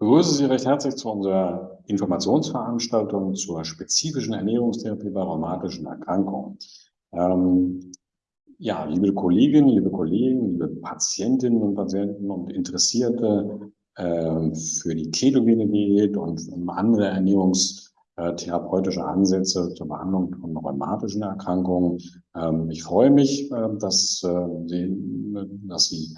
begrüße Sie recht herzlich zu unserer Informationsveranstaltung zur spezifischen Ernährungstherapie bei rheumatischen Erkrankungen. Ähm, ja, liebe Kolleginnen, liebe Kollegen, liebe Patientinnen und Patienten und Interessierte äh, für die ketogene Diät und andere ernährungstherapeutische Ansätze zur Behandlung von rheumatischen Erkrankungen. Ähm, ich freue mich, äh, dass, äh, dass Sie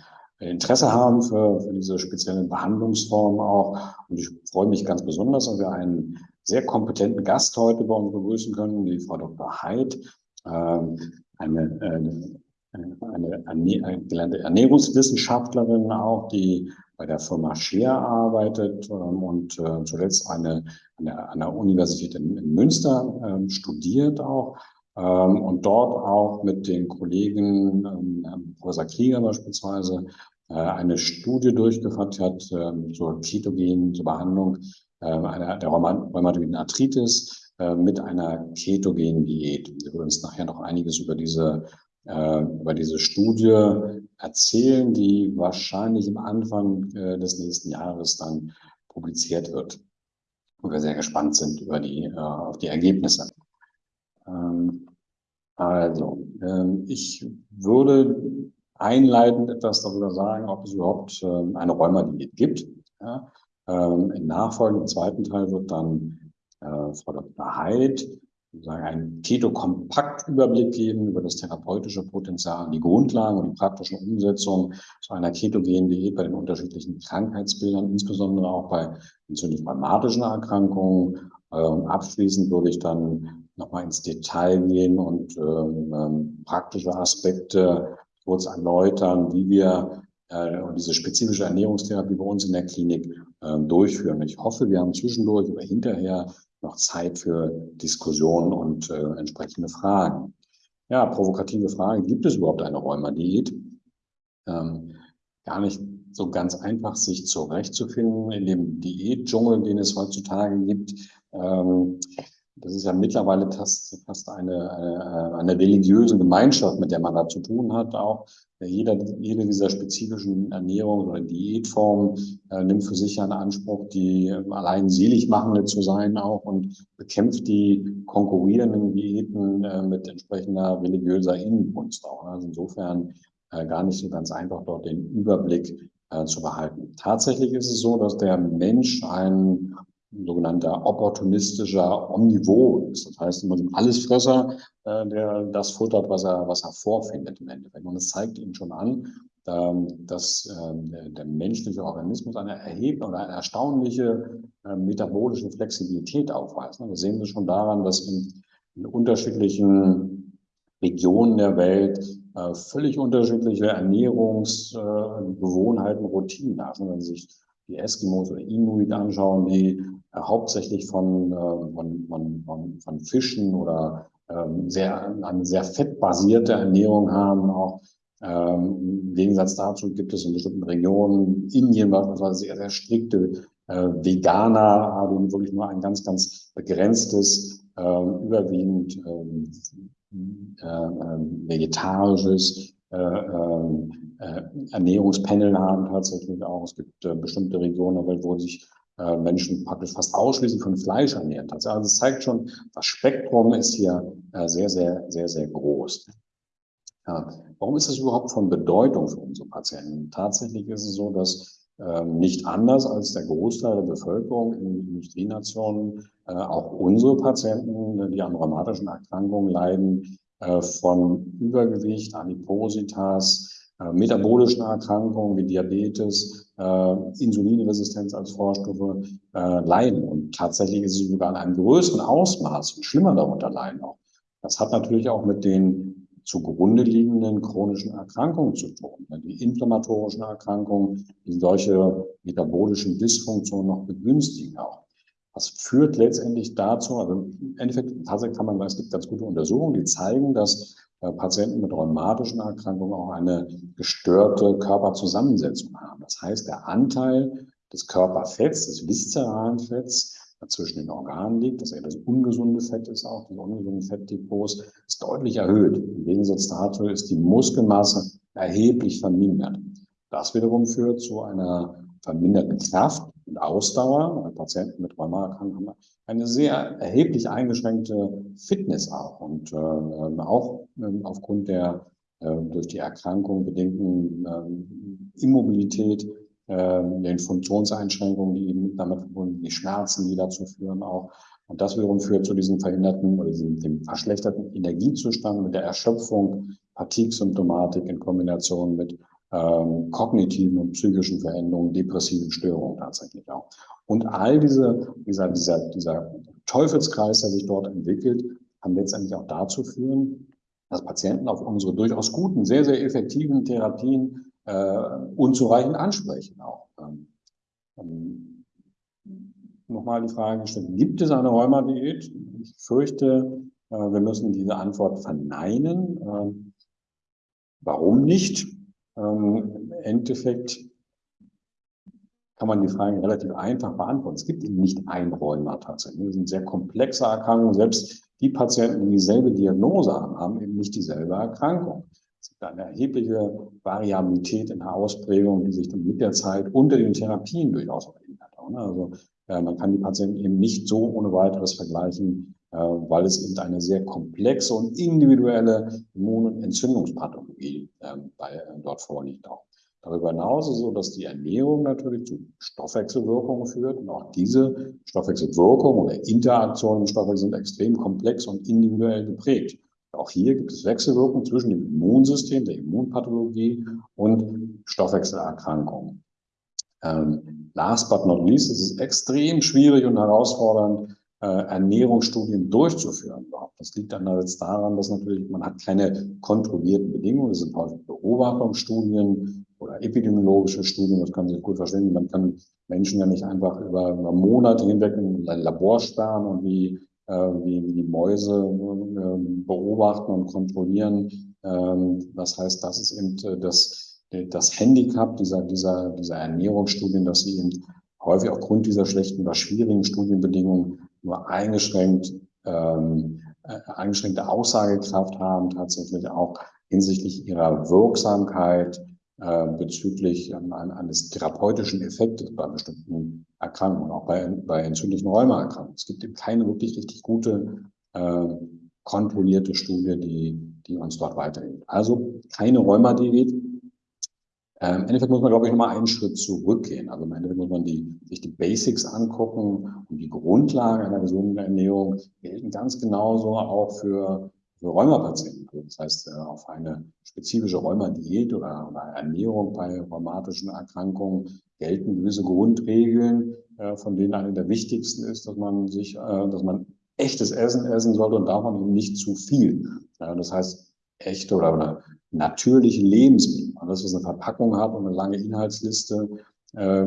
Interesse haben für, für diese speziellen Behandlungsformen auch. Und ich freue mich ganz besonders, dass wir einen sehr kompetenten Gast heute bei uns begrüßen können, die Frau Dr. Heid, ähm, eine, eine, eine, eine gelernte Ernährungswissenschaftlerin auch, die bei der Firma Scheer arbeitet ähm, und äh, zuletzt eine, eine, an der Universität in, Münster ähm, studiert auch und dort auch mit den Kollegen, Professor Krieger beispielsweise, eine Studie durchgeführt hat ähm, zur ketogenen zur Behandlung ähm, einer, der rheumatoiden Arthritis äh, mit einer ketogenen Diät. Wir würden uns nachher noch einiges über diese, äh, über diese Studie erzählen, die wahrscheinlich im Anfang des nächsten Jahres dann publiziert wird. Und wir sehr gespannt sind über die, auf die Ergebnisse. Ähm, also, ich würde einleitend etwas darüber sagen, ob es überhaupt ähm, eine Rheumadiät gibt. Ja. Ähm, Im nachfolgenden zweiten Teil wird dann äh, Frau Dr. Heid sagen, einen Keto-Kompakt-Überblick geben über das therapeutische Potenzial, die Grundlagen und die praktische Umsetzung zu einer ketogenen Diät bei den unterschiedlichen Krankheitsbildern, insbesondere auch bei entzündlich-rheumatischen Erkrankungen. Ähm, abschließend würde ich dann nochmal ins Detail gehen und ähm, ähm praktische Aspekte kurz erläutern, wie wir äh, diese spezifische Ernährungstherapie bei uns in der Klinik äh, durchführen. Ich hoffe, wir haben zwischendurch oder hinterher noch Zeit für Diskussionen und äh, entsprechende Fragen. Ja, provokative Frage, gibt es überhaupt eine Rheumadiät? Ähm, gar nicht so ganz einfach, sich zurechtzufinden in dem Diätdschungel, den es heutzutage gibt. Ähm, das ist ja mittlerweile fast, fast eine, eine, eine religiöse Gemeinschaft, mit der man da zu tun hat. Auch jeder, jede dieser spezifischen Ernährungs- oder Diätformen äh, nimmt für sich einen Anspruch, die allein seligmachende zu sein auch und bekämpft die konkurrierenden Diäten äh, mit entsprechender religiöser Innenkunst auch. Also insofern äh, gar nicht so ganz einfach, dort den Überblick äh, zu behalten. Tatsächlich ist es so, dass der Mensch ein sogenannter opportunistischer Omnivor ist. Das heißt, so ein Allesfresser, äh, der das futtert, was er, was er vorfindet im Endeffekt. Und es zeigt ihm schon an, ähm, dass äh, der menschliche Organismus eine erhebliche oder eine erstaunliche äh, metabolische Flexibilität aufweist. Das sehen Sie schon daran, dass in, in unterschiedlichen Regionen der Welt äh, völlig unterschiedliche Ernährungsgewohnheiten, Routinen da sind. Wenn Sie sich die Eskimos oder Inuit anschauen, die äh, hauptsächlich von, äh, von, von, von, von Fischen oder ähm, sehr, eine sehr fettbasierte Ernährung haben. Auch ähm, im Gegensatz dazu gibt es in bestimmten Regionen, Indien beispielsweise, sehr, sehr strikte äh, Veganer haben wirklich nur ein ganz, ganz begrenztes, äh, überwiegend ähm, äh, äh, vegetarisches äh, Ernährungspanel haben tatsächlich auch. Es gibt äh, bestimmte Regionen der Welt, wo sich äh, Menschen praktisch fast ausschließlich von Fleisch ernähren. Also es zeigt schon, das Spektrum ist hier äh, sehr, sehr, sehr, sehr groß. Ja, warum ist es überhaupt von Bedeutung für unsere Patienten? Tatsächlich ist es so, dass ähm, nicht anders als der Großteil der Bevölkerung in Industrienationen äh, auch unsere Patienten, die an rheumatischen Erkrankungen leiden, äh, von Übergewicht, Adipositas, metabolischen Erkrankungen wie Diabetes, äh, Insulinresistenz als Vorstufe äh, leiden. Und tatsächlich ist es sogar in einem größeren Ausmaß und schlimmer darunter leiden auch. Das hat natürlich auch mit den zugrunde liegenden chronischen Erkrankungen zu tun. Die inflammatorischen Erkrankungen, die solche metabolischen Dysfunktionen noch begünstigen auch. Das führt letztendlich dazu, also im Endeffekt tatsächlich kann man es gibt ganz gute Untersuchungen, die zeigen, dass äh, Patienten mit rheumatischen Erkrankungen auch eine gestörte Körperzusammensetzung haben. Das heißt, der Anteil des Körperfetts, des viszeralen Fetts, zwischen den Organen liegt, dass er das ungesunde Fett ist auch, das ungesunde Fettdepots, ist deutlich erhöht. Im Gegensatz dazu ist die Muskelmasse erheblich vermindert. Das wiederum führt zu einer verminderten Kraft und Ausdauer. Patienten mit Rheumaerkrankungen haben eine sehr erheblich eingeschränkte Fitness auch und äh, auch äh, aufgrund der äh, durch die Erkrankung bedingten äh, Immobilität, äh, den Funktionseinschränkungen, die eben damit verbunden, die Schmerzen, die dazu führen auch. Und das wiederum führt zu diesem verhinderten oder diesem dem verschlechterten Energiezustand mit der Erschöpfung, Fatigue-Symptomatik in Kombination mit ähm, kognitiven und psychischen Veränderungen, depressiven Störungen tatsächlich auch. Und all diese, dieser, dieser, dieser Teufelskreis, der sich dort entwickelt, kann letztendlich auch dazu führen, dass Patienten auf unsere durchaus guten, sehr, sehr effektiven Therapien äh, unzureichend ansprechen auch. Ähm, ähm, Nochmal die Frage gestellt, gibt es eine Rheumadiät? Ich fürchte, äh, wir müssen diese Antwort verneinen. Äh, warum nicht? Ähm, Im Endeffekt kann man die Frage relativ einfach beantworten. Es gibt eben nicht ein Rheuma tatsächlich. Das sind sehr komplexe Erkrankungen. Selbst die Patienten, die dieselbe Diagnose haben, haben eben nicht dieselbe Erkrankung. Es gibt eine erhebliche Variabilität in der Ausprägung, die sich dann mit der Zeit unter den Therapien durchaus verändert. Also äh, man kann die Patienten eben nicht so ohne weiteres vergleichen, weil es eben eine sehr komplexe und individuelle Immun- und Entzündungspathologie ähm, bei, äh, dort vorliegt auch. Darüber hinaus ist es so, dass die Ernährung natürlich zu Stoffwechselwirkungen führt und auch diese Stoffwechselwirkungen oder Interaktionen im Stoffwechsel sind extrem komplex und individuell geprägt. Auch hier gibt es Wechselwirkungen zwischen dem Immunsystem, der Immunpathologie und Stoffwechselerkrankungen. Ähm, last but not least, es ist extrem schwierig und herausfordernd, äh, Ernährungsstudien durchzuführen. Das liegt einerseits daran, dass natürlich man hat keine kontrollierten Bedingungen. Das sind häufig Beobachtungsstudien oder epidemiologische Studien. Das kann sich gut verstehen. Man kann Menschen ja nicht einfach über, Monate hinweg in ein Labor sperren und wie, äh, wie, wie die Mäuse äh, beobachten und kontrollieren. Ähm, das heißt, das ist eben äh, das, das Handicap dieser, dieser, dieser Ernährungsstudien, dass sie eben häufig aufgrund dieser schlechten oder schwierigen Studienbedingungen nur eingeschränkt, ähm, äh, eingeschränkte Aussagekraft haben, tatsächlich auch hinsichtlich ihrer Wirksamkeit äh, bezüglich ähm, eines therapeutischen Effektes bei bestimmten Erkrankungen, auch bei, bei entzündlichen Rheumaerkrankungen. Es gibt eben keine wirklich richtig gute, äh, kontrollierte Studie, die, die uns dort weiterhilft. Also keine Rheumadiät, Im Endeffekt muss man, glaube ich, nochmal einen Schritt zurückgehen. Also im Endeffekt muss man die, sich die Basics angucken und die Grundlagen einer gesunden Ernährung gelten ganz genauso auch für, für Rheumapatienten. Also das heißt, äh, auf eine spezifische Rheumadiät oder, oder Ernährung bei rheumatischen Erkrankungen gelten gewisse Grundregeln, äh, von denen eine der wichtigsten ist, dass man sich, äh, dass man echtes Essen essen sollte und davon eben nicht zu viel. Das heißt, echte oder, oder natürliche Lebensmittel. Alles, was eine Verpackung hat und eine lange Inhaltsliste, äh,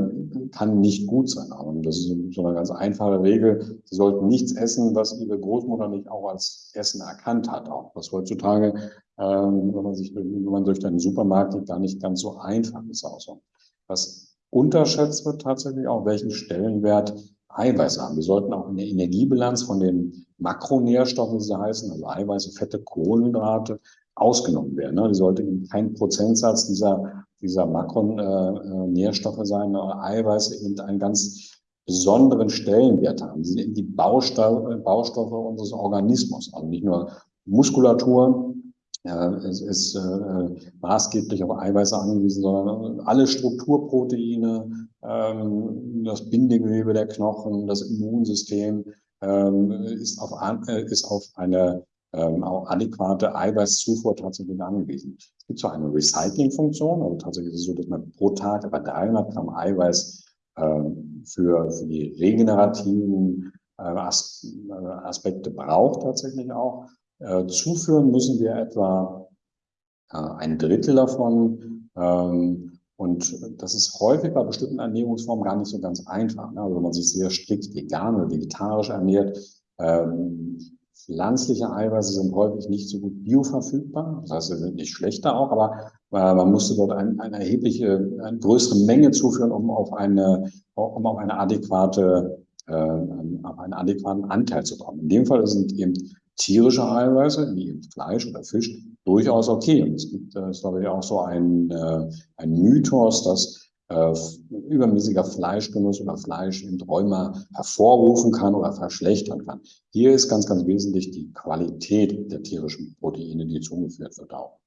kann nicht gut sein. Und das ist so eine ganz einfache Regel. Sie sollten nichts essen, was Ihre Großmutter nicht auch als Essen erkannt hat. Auch was heutzutage, ähm, wenn man sich, wenn man durch den Supermarkt geht, gar nicht ganz so einfach ist. Auch so. Was unterschätzt wird tatsächlich auch, welchen Stellenwert Eiweiß haben. Wir sollten auch in der Energiebilanz von den Makronährstoffen, wie sie heißen, also Eiweiße, Fette, Kohlenhydrate, ausgenommen werden. Ne? Die sollte kein Prozentsatz dieser, dieser Makronährstoffe äh, sein, Eiweiße eben einen ganz besonderen Stellenwert haben. Sie sind eben die Baustoffe, unseres Organismus, also nicht nur Muskulatur, ja, es ist äh, maßgeblich auf Eiweiße angewiesen, sondern alle Strukturproteine, ähm, das Bindegewebe der Knochen, das Immunsystem ähm, äh, ist auf eine ähm, auch adäquate Eiweißzufuhr tatsächlich angewiesen. Es gibt zwar eine Recyclingfunktion, also tatsächlich ist es so, dass man pro Tag etwa 300 Gramm Eiweiß ähm, für, für die regenerativen äh, As äh, Aspekte braucht tatsächlich auch. Äh, zuführen müssen wir etwa äh, ein Drittel davon. Ähm, und das ist häufig bei bestimmten Ernährungsformen gar nicht so ganz einfach. Ne? Also wenn man sich sehr strikt vegan oder vegetarisch ernährt, ähm, Pflanzliche Eiweiße sind häufig nicht so gut bioverfügbar. Das heißt, sie sind nicht schlechter auch, aber äh, man musste dort ein, eine erhebliche, eine größere Menge zuführen, um auf eine, um auf eine adäquate, äh, auf einen adäquaten Anteil zu kommen. In dem Fall sind eben tierische Eiweiße, wie eben Fleisch oder Fisch, durchaus okay. Und es gibt, äh, ist glaube ich auch so ein, äh, ein Mythos, dass äh, übermäßiger Fleischgenuss oder Fleisch in Rheuma hervorrufen kann oder verschlechtern kann. Hier ist ganz, ganz wesentlich die Qualität der tierischen Proteine, die zugeführt wird auch.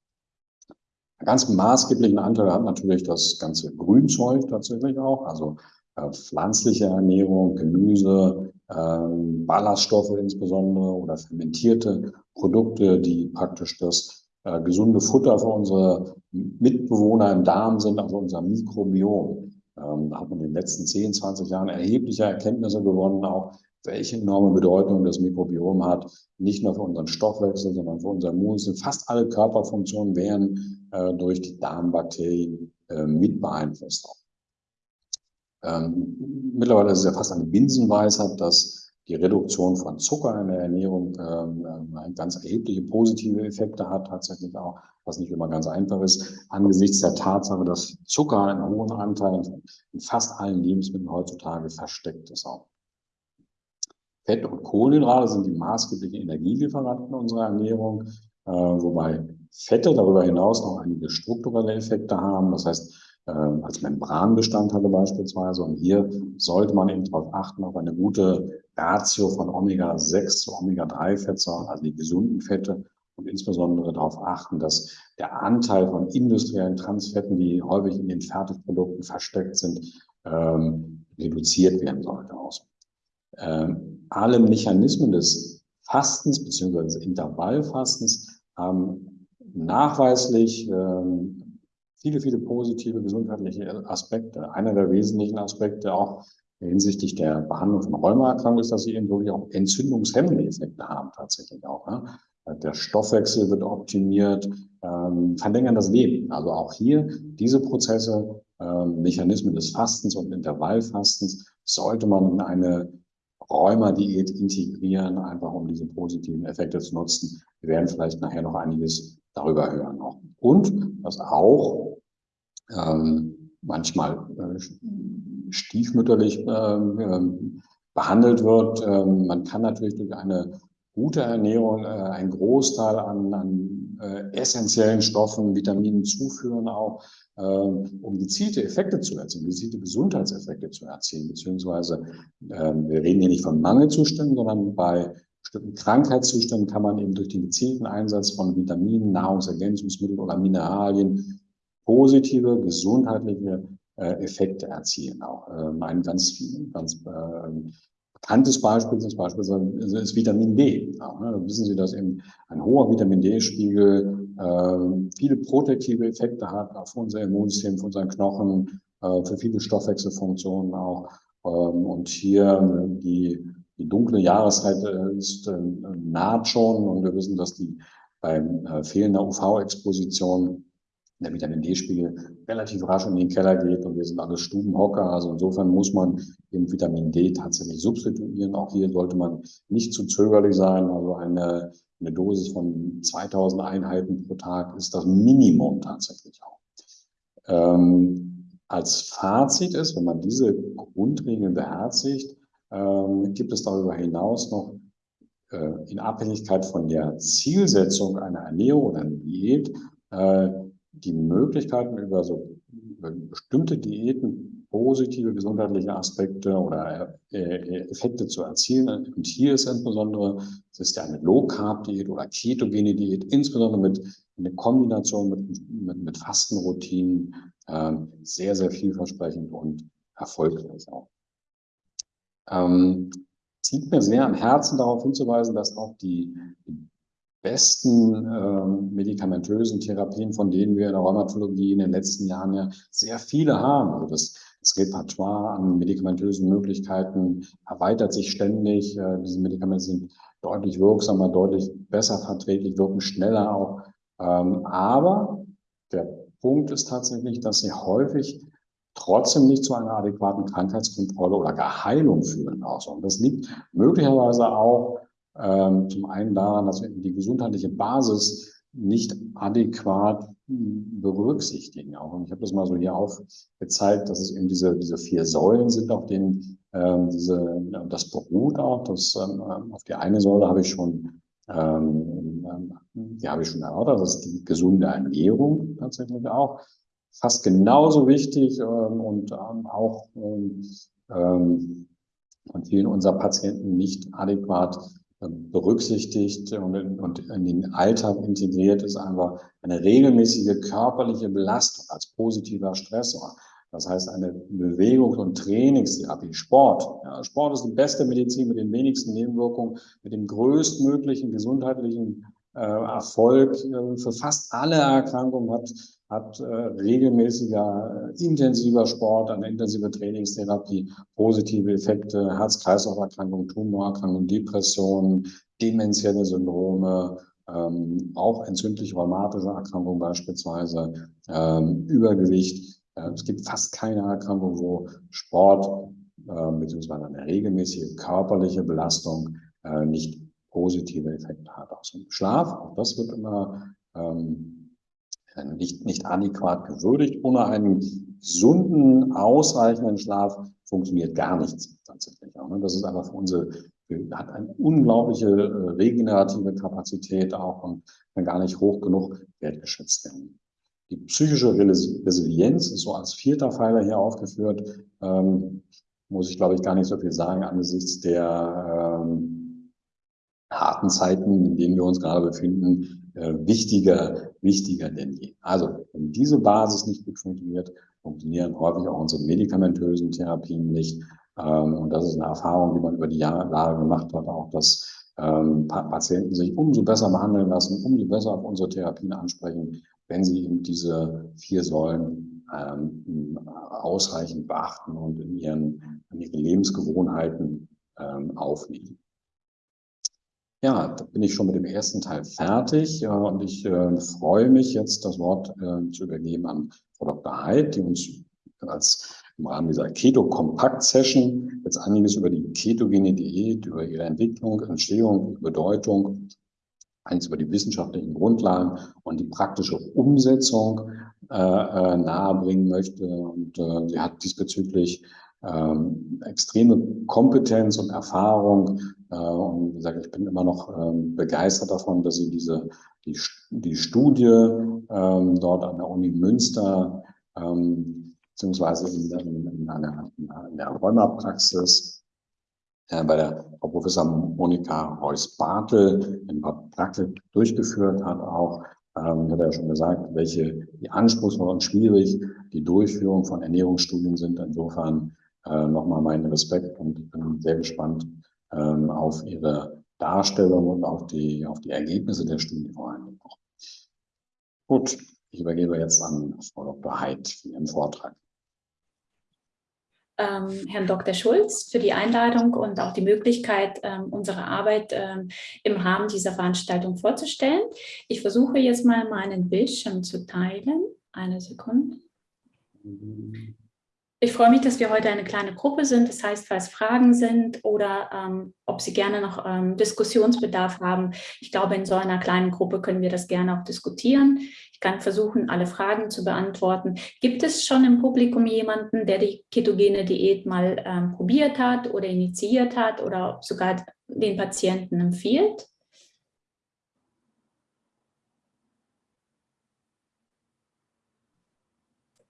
Einen ganz maßgeblichen Anteil hat natürlich das ganze Grünzeug tatsächlich auch, also äh, pflanzliche Ernährung, Gemüse, äh, Ballaststoffe insbesondere oder fermentierte Produkte, die praktisch das äh, gesunde Futter für unsere Mitbewohner im Darm sind, also unser Mikrobiom. Ähm, da hat man in den letzten 10, 20 Jahren erhebliche Erkenntnisse gewonnen, auch welche enorme Bedeutung das Mikrobiom hat, nicht nur für unseren Stoffwechsel, sondern für unser Immunsystem. Fast alle Körperfunktionen werden äh, durch die Darmbakterien äh, mit beeinflusst. Ähm, mittlerweile ist es ja fast eine Binsenweisheit, dass die Reduktion von Zucker in der Ernährung ähm, ganz erhebliche positive Effekte hat, tatsächlich auch, was nicht immer ganz einfach ist, angesichts der Tatsache, dass Zucker einen hohen Anteil in fast allen Lebensmitteln heutzutage versteckt ist auch. Fett und Kohlenhydrate sind die maßgeblichen Energielieferanten unserer Ernährung, äh, wobei Fette darüber hinaus noch einige strukturelle Effekte haben. Das heißt, als Membranbestandteile beispielsweise. Und hier sollte man eben darauf achten, auf eine gute Ratio von Omega-6 zu Omega-3-Fettsäuren, also die gesunden Fette und insbesondere darauf achten, dass der Anteil von industriellen Transfetten, die häufig in den Fertigprodukten versteckt sind, ähm, reduziert werden sollte. Ähm, alle Mechanismen des Fastens bzw. Intervallfastens haben nachweislich ähm, viele, viele positive gesundheitliche Aspekte. Einer der wesentlichen Aspekte auch hinsichtlich der Behandlung von Rheumaerkrankungen ist, dass sie eben wirklich auch entzündungshemmende Effekte haben, tatsächlich auch. Ne? Der Stoffwechsel wird optimiert, ähm, verlängern das Leben. Also auch hier diese Prozesse, ähm, Mechanismen des Fastens und Intervallfastens sollte man in eine Rheuma-Diät integrieren, einfach um diese positiven Effekte zu nutzen. Wir werden vielleicht nachher noch einiges darüber hören. Und was auch ähm, manchmal äh, stiefmütterlich äh, behandelt wird. Ähm, man kann natürlich durch eine gute Ernährung äh, einen Großteil an, an äh, essentiellen Stoffen, Vitaminen zuführen, auch äh, um gezielte Effekte zu erzielen, gezielte Gesundheitseffekte zu erzielen. Beziehungsweise äh, wir reden hier nicht von Mangelzuständen, sondern bei bestimmten Krankheitszuständen kann man eben durch den gezielten Einsatz von Vitaminen, Nahrungsergänzungsmitteln oder Mineralien positive gesundheitliche äh, Effekte erzielen. Auch ähm, ein ganz, ganz äh, bekanntes Beispiel ist beispielsweise ist Vitamin D. Auch, ne? Wissen Sie, dass eben ein hoher Vitamin D-Spiegel äh, viele protektive Effekte hat auf unser Immunsystem, auf unseren Knochen, äh, für viele Stoffwechselfunktionen auch. Ähm, und hier die, die dunkle Jahreszeit äh, ist äh, naht schon und wir wissen, dass die bei äh, fehlender UV-Exposition der Vitamin D-Spiegel relativ rasch in den Keller geht und wir sind alle Stubenhocker. Also insofern muss man eben Vitamin D tatsächlich substituieren. Auch hier sollte man nicht zu zögerlich sein. Also eine, eine Dosis von 2000 Einheiten pro Tag ist das Minimum tatsächlich auch. Ähm, als Fazit ist, wenn man diese Grundregeln beherzigt, ähm, gibt es darüber hinaus noch äh, in Abhängigkeit von der Zielsetzung einer Ernährung oder einer Diät äh, die Möglichkeiten über so über bestimmte Diäten positive gesundheitliche Aspekte oder äh, Effekte zu erzielen. Und hier ist insbesondere, es ist ja eine Low-Carb-Diät oder ketogene Diät, insbesondere mit in Kombination mit, mit, mit Fastenroutinen, äh, sehr, sehr vielversprechend und erfolgreich auch. Ähm, es liegt mir sehr am Herzen, darauf hinzuweisen, dass auch die, besten äh, medikamentösen Therapien, von denen wir in der Rheumatologie in den letzten Jahren ja sehr viele haben. Also das, das Repertoire an medikamentösen Möglichkeiten erweitert sich ständig. Äh, diese Medikamente sind deutlich wirksamer, deutlich besser verträglich, wirken schneller auch. Ähm, aber der Punkt ist tatsächlich, dass sie häufig trotzdem nicht zu einer adäquaten Krankheitskontrolle oder gar Heilung führen. Auch. Und das liegt möglicherweise auch ähm, zum einen daran, dass wir die gesundheitliche Basis nicht adäquat berücksichtigen. Auch. Und ich habe das mal so hier aufgezeigt, dass es eben diese, diese vier Säulen sind, auf denen ähm, diese, das beruht auch. Das, ähm, auf die eine Säule habe ich schon, ähm, die habe ich schon erörtert, das ist die gesunde Ernährung tatsächlich auch. Fast genauso wichtig ähm, und ähm, auch ähm, von vielen unserer Patienten nicht adäquat berücksichtigt und in, und in den Alltag integriert ist einfach eine regelmäßige körperliche Belastung als positiver Stressor. Das heißt, eine Bewegungs- und Trainingstherapie, Sport. Ja, Sport ist die beste Medizin mit den wenigsten Nebenwirkungen, mit dem größtmöglichen gesundheitlichen äh, Erfolg äh, für fast alle Erkrankungen hat, hat äh, regelmäßiger, äh, intensiver Sport, eine intensive Trainingstherapie, positive Effekte, Herz-Kreislauf-Erkrankungen, Tumorerkrankungen, Depressionen, demenzielle Syndrome, ähm, auch entzündlich rheumatische Erkrankungen beispielsweise, ähm, Übergewicht. Äh, es gibt fast keine Erkrankung, wo Sport äh, bzw. eine regelmäßige körperliche Belastung äh, nicht positive Effekte hat. Aus dem Schlaf, auch das wird immer ähm, nicht, nicht adäquat gewürdigt. Ohne einen gesunden, ausreichenden Schlaf funktioniert gar nichts tatsächlich. Ne? Das ist einfach für unsere, hat eine unglaubliche äh, regenerative Kapazität auch und kann gar nicht hoch genug wertgeschätzt werden. Die psychische Resilienz ist so als vierter Pfeiler hier aufgeführt. Ähm, muss ich, glaube ich, gar nicht so viel sagen angesichts der ähm, harten Zeiten, in denen wir uns gerade befinden, äh, wichtiger, wichtiger denn je. Also, wenn diese Basis nicht gut funktioniert, funktionieren häufig auch unsere medikamentösen Therapien nicht. Ähm, und das ist eine Erfahrung, die man über die Jahre gemacht hat, auch dass ähm, Patienten sich umso besser behandeln lassen, umso besser auf unsere Therapien ansprechen, wenn sie eben diese vier Säulen ähm, ausreichend beachten und in ihren, in ihren Lebensgewohnheiten aufnehmen. Ja, da bin ich schon mit dem ersten Teil fertig äh, und ich äh, freue mich jetzt, das Wort äh, zu übergeben an Frau Dr. Heid, die uns als im Rahmen dieser Keto-Kompakt-Session jetzt einiges über die ketogene Diät, über ihre Entwicklung, Entstehung, Bedeutung eins über die wissenschaftlichen Grundlagen und die praktische Umsetzung äh, äh, nahebringen möchte. Und äh, sie hat diesbezüglich ähm, extreme Kompetenz und Erfahrung. Äh, und wie gesagt, ich bin immer noch ähm, begeistert davon, dass sie diese die, die Studie ähm, dort an der Uni Münster ähm, beziehungsweise in, in, in einer, in der Rheumapraxis äh, bei der Frau Professor Monika Heuss-Bartel in Praktik durchgeführt hat auch. Ähm, hat er schon gesagt, welche wie anspruchsvoll und schwierig die Durchführung von Ernährungsstudien sind. Insofern äh, nochmal meinen Respekt und ich bin sehr gespannt ähm, auf Ihre Darstellung und auf die, auf die Ergebnisse der Studie vor allem. Gut, ich übergebe jetzt an Frau Dr. Heid für Ihren Vortrag ähm, Herrn Dr. Schulz für die Einladung und auch die Möglichkeit, ähm, unsere Arbeit ähm, im Rahmen dieser Veranstaltung vorzustellen. Ich versuche jetzt mal meinen Bildschirm zu teilen. Eine Sekunde. Mhm. Ich freue mich, dass wir heute eine kleine Gruppe sind. Das heißt, falls Fragen sind oder ähm, ob Sie gerne noch ähm, Diskussionsbedarf haben, ich glaube, in so einer kleinen Gruppe können wir das gerne auch diskutieren. Ich kann versuchen, alle Fragen zu beantworten. Gibt es schon im Publikum jemanden, der die ketogene Diät mal ähm, probiert hat oder initiiert hat oder sogar den Patienten empfiehlt?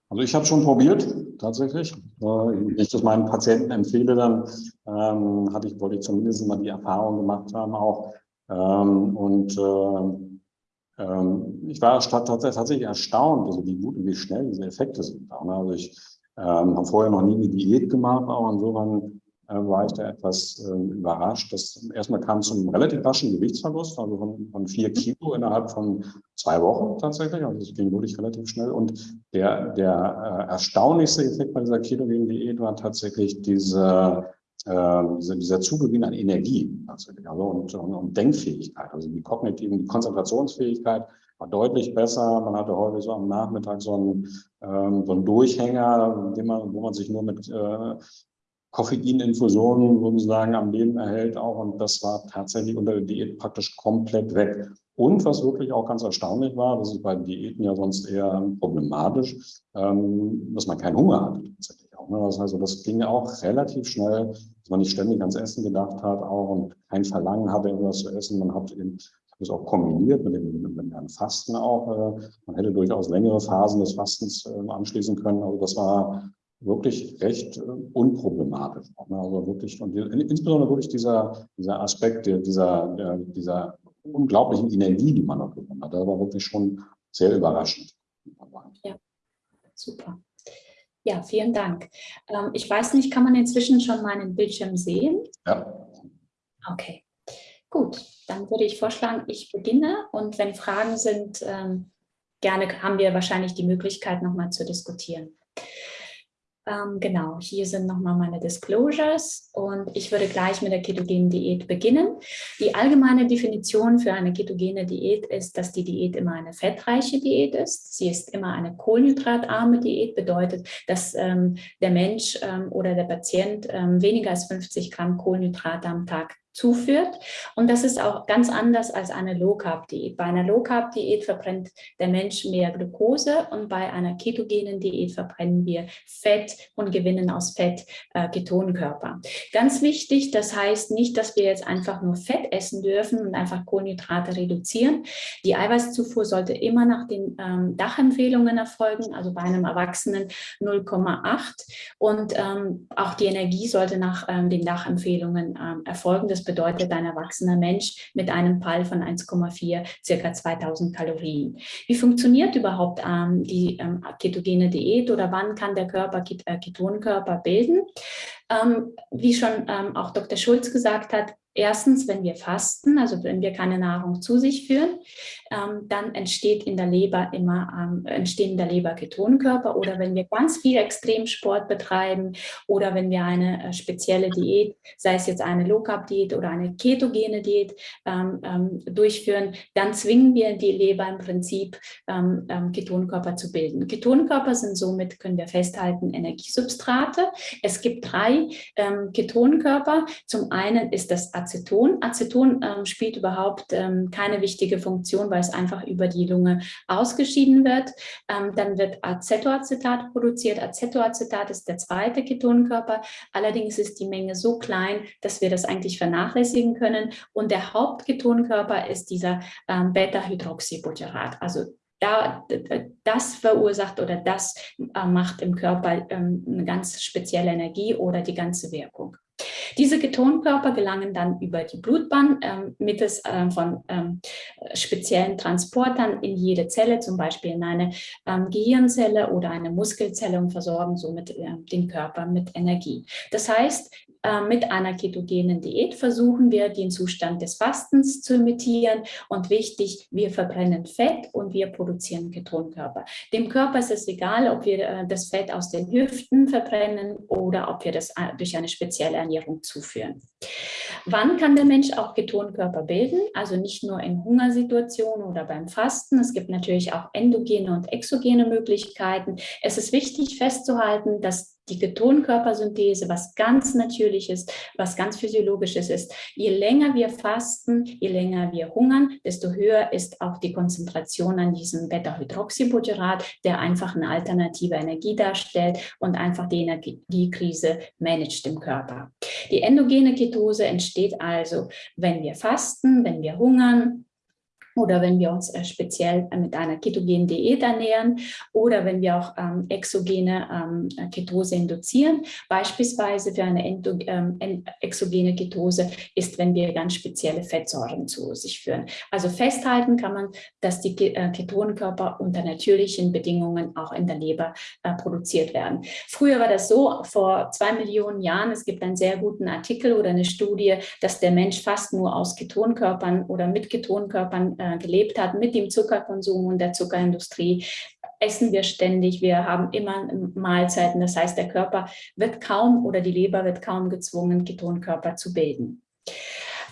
Also ich habe schon probiert, tatsächlich. Wenn ich das meinen Patienten empfehle, dann ähm, hatte ich, wollte ich zumindest mal die Erfahrung gemacht haben auch. Ähm, und äh, ähm, ich war tatsächlich erstaunt, also wie gut und wie schnell diese Effekte sind. Also ich ähm, habe vorher noch nie eine Diät gemacht, auch insofern äh, war ich da etwas äh, überrascht. Das erstmal kam zum relativ raschen Gewichtsverlust, also von, von vier Kilo innerhalb von zwei Wochen tatsächlich. Also das ging wirklich relativ schnell. Und der, der äh, erstaunlichste Effekt bei dieser ketogenen Diät war tatsächlich diese, äh, dieser, dieser Zugewinn an Energie also und, und, und Denkfähigkeit, also die kognitiven, die Konzentrationsfähigkeit war deutlich besser. Man hatte häufig so am Nachmittag so einen, ähm, so einen Durchhänger, man, wo man sich nur mit äh, Koffeininfusionen sozusagen am Leben erhält auch. Und das war tatsächlich unter der Diät praktisch komplett weg. Und was wirklich auch ganz erstaunlich war, das ist bei Diäten ja sonst eher problematisch, ähm, dass man keinen Hunger hat tatsächlich auch. Ne? Das heißt, das ging auch relativ schnell, dass man nicht ständig ans Essen gedacht hat auch und kein Verlangen hatte, irgendwas zu essen. Man hat eben das auch kombiniert mit dem, mit dem Fasten auch. Äh, man hätte durchaus längere Phasen des Fastens äh, anschließen können. Also das war wirklich recht äh, unproblematisch. Ne? Also wirklich, und insbesondere wirklich dieser, dieser Aspekt dieser, dieser unglaublichen Energie, die man noch gewonnen hat, das war wirklich schon sehr überraschend. Ja, super. Ja, vielen Dank. Ähm, ich weiß nicht, kann man inzwischen schon meinen Bildschirm sehen? Ja. Okay, gut. Dann würde ich vorschlagen, ich beginne und wenn Fragen sind, ähm, gerne haben wir wahrscheinlich die Möglichkeit, nochmal zu diskutieren. Ähm, genau, hier sind nochmal meine Disclosures und ich würde gleich mit der ketogenen Diät beginnen. Die allgemeine Definition für eine ketogene Diät ist, dass die Diät immer eine fettreiche Diät ist. Sie ist immer eine kohlenhydratarme Diät, bedeutet, dass ähm, der Mensch ähm, oder der Patient ähm, weniger als 50 Gramm Kohlenhydrate am Tag zuführt. Und das ist auch ganz anders als eine Low-Carb-Diät. Bei einer Low-Carb-Diät verbrennt der Mensch mehr Glucose und bei einer ketogenen Diät verbrennen wir Fett und gewinnen aus Fett äh, Ketonkörper. Ganz wichtig, das heißt nicht, dass wir jetzt einfach nur Fett essen dürfen und einfach Kohlenhydrate reduzieren. Die Eiweißzufuhr sollte immer nach den ähm, Dachempfehlungen erfolgen, also bei einem Erwachsenen 0,8 und ähm, auch die Energie sollte nach ähm, den Dachempfehlungen ähm, erfolgen. Das bedeutet ein erwachsener Mensch mit einem PAL von 1,4, circa 2000 Kalorien. Wie funktioniert überhaupt ähm, die ähm, ketogene Diät oder wann kann der Körper äh, Ketonkörper bilden? Ähm, wie schon ähm, auch Dr. Schulz gesagt hat, Erstens, wenn wir fasten, also wenn wir keine Nahrung zu sich führen, ähm, dann entsteht in der Leber immer, ähm, entstehen in der Leber Ketonkörper oder wenn wir ganz viel Extremsport betreiben oder wenn wir eine äh, spezielle Diät, sei es jetzt eine Low-Carb-Diät oder eine ketogene Diät ähm, ähm durchführen, dann zwingen wir die Leber im Prinzip ähm, ähm, Ketonkörper zu bilden. Ketonkörper sind somit, können wir festhalten, Energiesubstrate. Es gibt drei Ketonkörper. Zum einen ist das Aceton. Aceton spielt überhaupt keine wichtige Funktion, weil es einfach über die Lunge ausgeschieden wird. Ähm, dann wird Acetoacetat produziert. Acetoacetat ist der zweite Ketonkörper. Allerdings ist die Menge so klein, dass wir das eigentlich vernachlässigen können. Und der Hauptketonkörper ist dieser ähm, Beta-Hydroxybutyrat. Also da, das verursacht oder das äh, macht im Körper ähm, eine ganz spezielle Energie oder die ganze Wirkung. Diese Ketonkörper gelangen dann über die Blutbahn ähm, mittels äh, von ähm, speziellen Transportern in jede Zelle, zum Beispiel in eine ähm, Gehirnzelle oder eine Muskelzelle und versorgen somit äh, den Körper mit Energie. Das heißt, äh, mit einer ketogenen Diät versuchen wir, den Zustand des Fastens zu imitieren. Und wichtig, wir verbrennen Fett und wir produzieren Ketonkörper. Dem Körper ist es egal, ob wir äh, das Fett aus den Hüften verbrennen oder ob wir das äh, durch eine spezielle Ernährung zuführen. Wann kann der Mensch auch Ketonkörper bilden? Also nicht nur in Hungersituationen oder beim Fasten. Es gibt natürlich auch endogene und exogene Möglichkeiten. Es ist wichtig festzuhalten, dass die Ketonkörpersynthese, was ganz Natürliches, was ganz Physiologisches ist. Je länger wir fasten, je länger wir hungern, desto höher ist auch die Konzentration an diesem Beta-Hydroxybutyrat, der einfach eine alternative Energie darstellt und einfach die Energiekrise managt im Körper. Die endogene Ketose entsteht also, wenn wir fasten, wenn wir hungern, oder wenn wir uns äh, speziell äh, mit einer ketogenen Diät ernähren oder wenn wir auch ähm, exogene ähm, Ketose induzieren. Beispielsweise für eine Endo, ähm, exogene Ketose ist, wenn wir ganz spezielle Fettsäuren zu sich führen. Also festhalten kann man, dass die äh, Ketonkörper unter natürlichen Bedingungen auch in der Leber äh, produziert werden. Früher war das so, vor zwei Millionen Jahren, es gibt einen sehr guten Artikel oder eine Studie, dass der Mensch fast nur aus Ketonkörpern oder mit Ketonkörpern äh, gelebt hat, mit dem Zuckerkonsum und der Zuckerindustrie, essen wir ständig, wir haben immer Mahlzeiten. Das heißt, der Körper wird kaum oder die Leber wird kaum gezwungen, Ketonkörper zu bilden.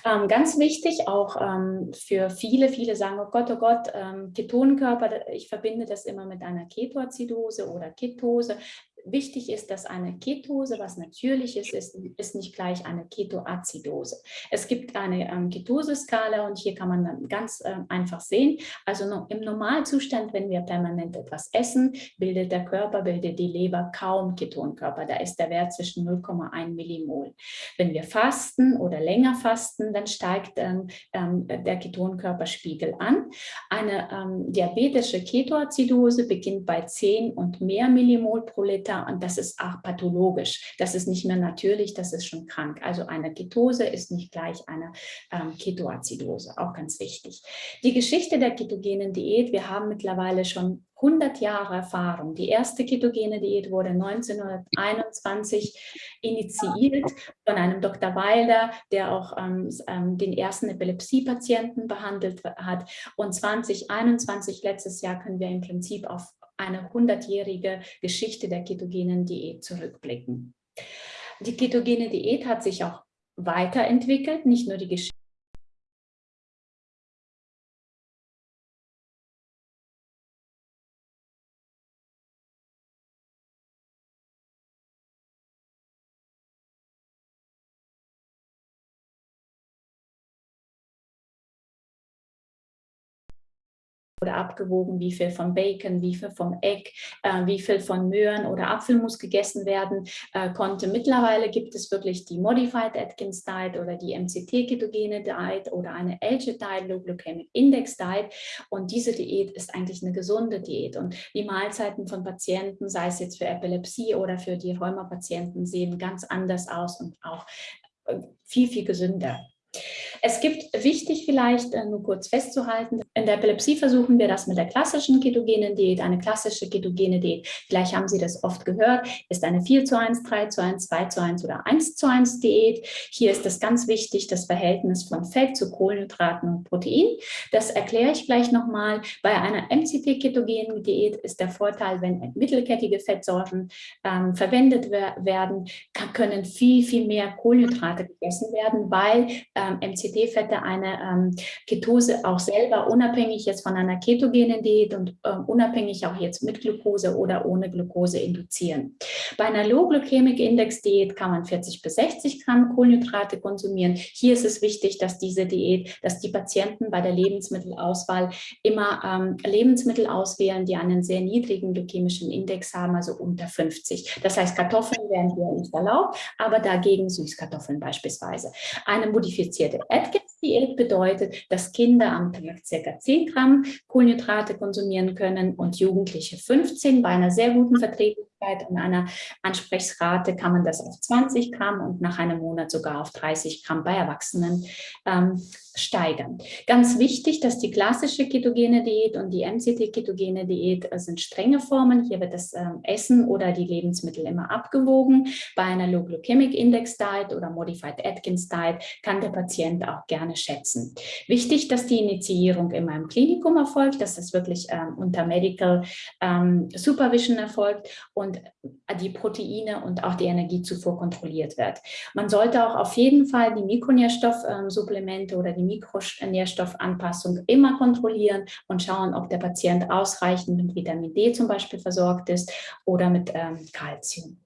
Ähm, ganz wichtig auch ähm, für viele, viele sagen, oh Gott, oh Gott, ähm, Ketonkörper, ich verbinde das immer mit einer Ketoazidose oder Ketose. Wichtig ist, dass eine Ketose, was Natürliches ist, ist nicht gleich eine Ketoazidose. Es gibt eine ähm, Ketoseskala und hier kann man dann ganz äh, einfach sehen, also no, im Normalzustand, wenn wir permanent etwas essen, bildet der Körper, bildet die Leber kaum Ketonkörper. Da ist der Wert zwischen 0,1 Millimol. Wenn wir fasten oder länger fasten, dann steigt ähm, ähm, der Ketonkörperspiegel an. Eine ähm, diabetische Ketoazidose beginnt bei 10 und mehr Millimol pro Liter und das ist auch pathologisch. Das ist nicht mehr natürlich, das ist schon krank. Also eine Ketose ist nicht gleich eine ähm, Ketoazidose, auch ganz wichtig. Die Geschichte der ketogenen Diät, wir haben mittlerweile schon 100 Jahre Erfahrung. Die erste ketogene Diät wurde 1921 initiiert von einem Dr. Wilder, der auch ähm, ähm, den ersten Epilepsie-Patienten behandelt hat. Und 2021, letztes Jahr, können wir im Prinzip auf eine hundertjährige Geschichte der ketogenen Diät zurückblicken. Die ketogene Diät hat sich auch weiterentwickelt, nicht nur die Geschichte, oder abgewogen, wie viel von Bacon, wie viel vom Egg, äh, wie viel von Möhren oder Apfelmus gegessen werden äh, konnte. Mittlerweile gibt es wirklich die Modified Atkins Diet oder die MCT-Ketogene Diet oder eine LG Diet, Low Glycemic Index Diet. Und diese Diät ist eigentlich eine gesunde Diät. Und die Mahlzeiten von Patienten, sei es jetzt für Epilepsie oder für die Rheumapatienten, sehen ganz anders aus und auch äh, viel, viel gesünder. Es gibt, wichtig vielleicht äh, nur kurz festzuhalten, in der Epilepsie versuchen wir das mit der klassischen ketogenen Diät, eine klassische ketogene Diät. Vielleicht haben Sie das oft gehört, ist eine 4 zu 1, 3 zu 1, 2 zu 1 oder 1 zu 1 Diät. Hier ist es ganz wichtig, das Verhältnis von Fett zu Kohlenhydraten und Protein. Das erkläre ich gleich nochmal. Bei einer MCT-ketogenen Diät ist der Vorteil, wenn mittelkettige Fettsorten ähm, verwendet werden, können viel, viel mehr Kohlenhydrate gegessen werden, weil ähm, MCT-Fette eine ähm, Ketose auch selber unabhängig jetzt von einer ketogenen Diät und ähm, unabhängig auch jetzt mit Glucose oder ohne Glucose induzieren. Bei einer Low Glycemic Index Diät kann man 40 bis 60 Gramm Kohlenhydrate konsumieren. Hier ist es wichtig, dass diese Diät, dass die Patienten bei der Lebensmittelauswahl immer ähm, Lebensmittel auswählen, die einen sehr niedrigen glykämischen Index haben, also unter 50. Das heißt, Kartoffeln werden hier nicht erlaubt, aber dagegen Süßkartoffeln beispielsweise. Eine modifizierte Atkins-Diät bedeutet, dass Kinder am Tag ca. 10 Gramm Kohlenhydrate konsumieren können und Jugendliche 15 bei einer sehr guten Verträglichkeit und einer Ansprechrate kann man das auf 20 Gramm und nach einem Monat sogar auf 30 Gramm bei Erwachsenen ähm, steigern. Ganz wichtig, dass die klassische ketogene Diät und die MCT-ketogene Diät äh, sind strenge Formen. Hier wird das ähm, Essen oder die Lebensmittel immer abgewogen. Bei einer Low Glycemic Index Diet oder Modified Atkins Diet kann der Patient auch gerne schätzen. Wichtig, dass die Initiierung immer im Klinikum erfolgt, dass das wirklich ähm, unter Medical ähm, Supervision erfolgt und die Proteine und auch die Energiezufuhr kontrolliert wird. Man sollte auch auf jeden Fall die Mikronährstoffsupplemente oder die Mikronährstoffanpassung immer kontrollieren und schauen, ob der Patient ausreichend mit Vitamin D zum Beispiel versorgt ist oder mit ähm, Calcium.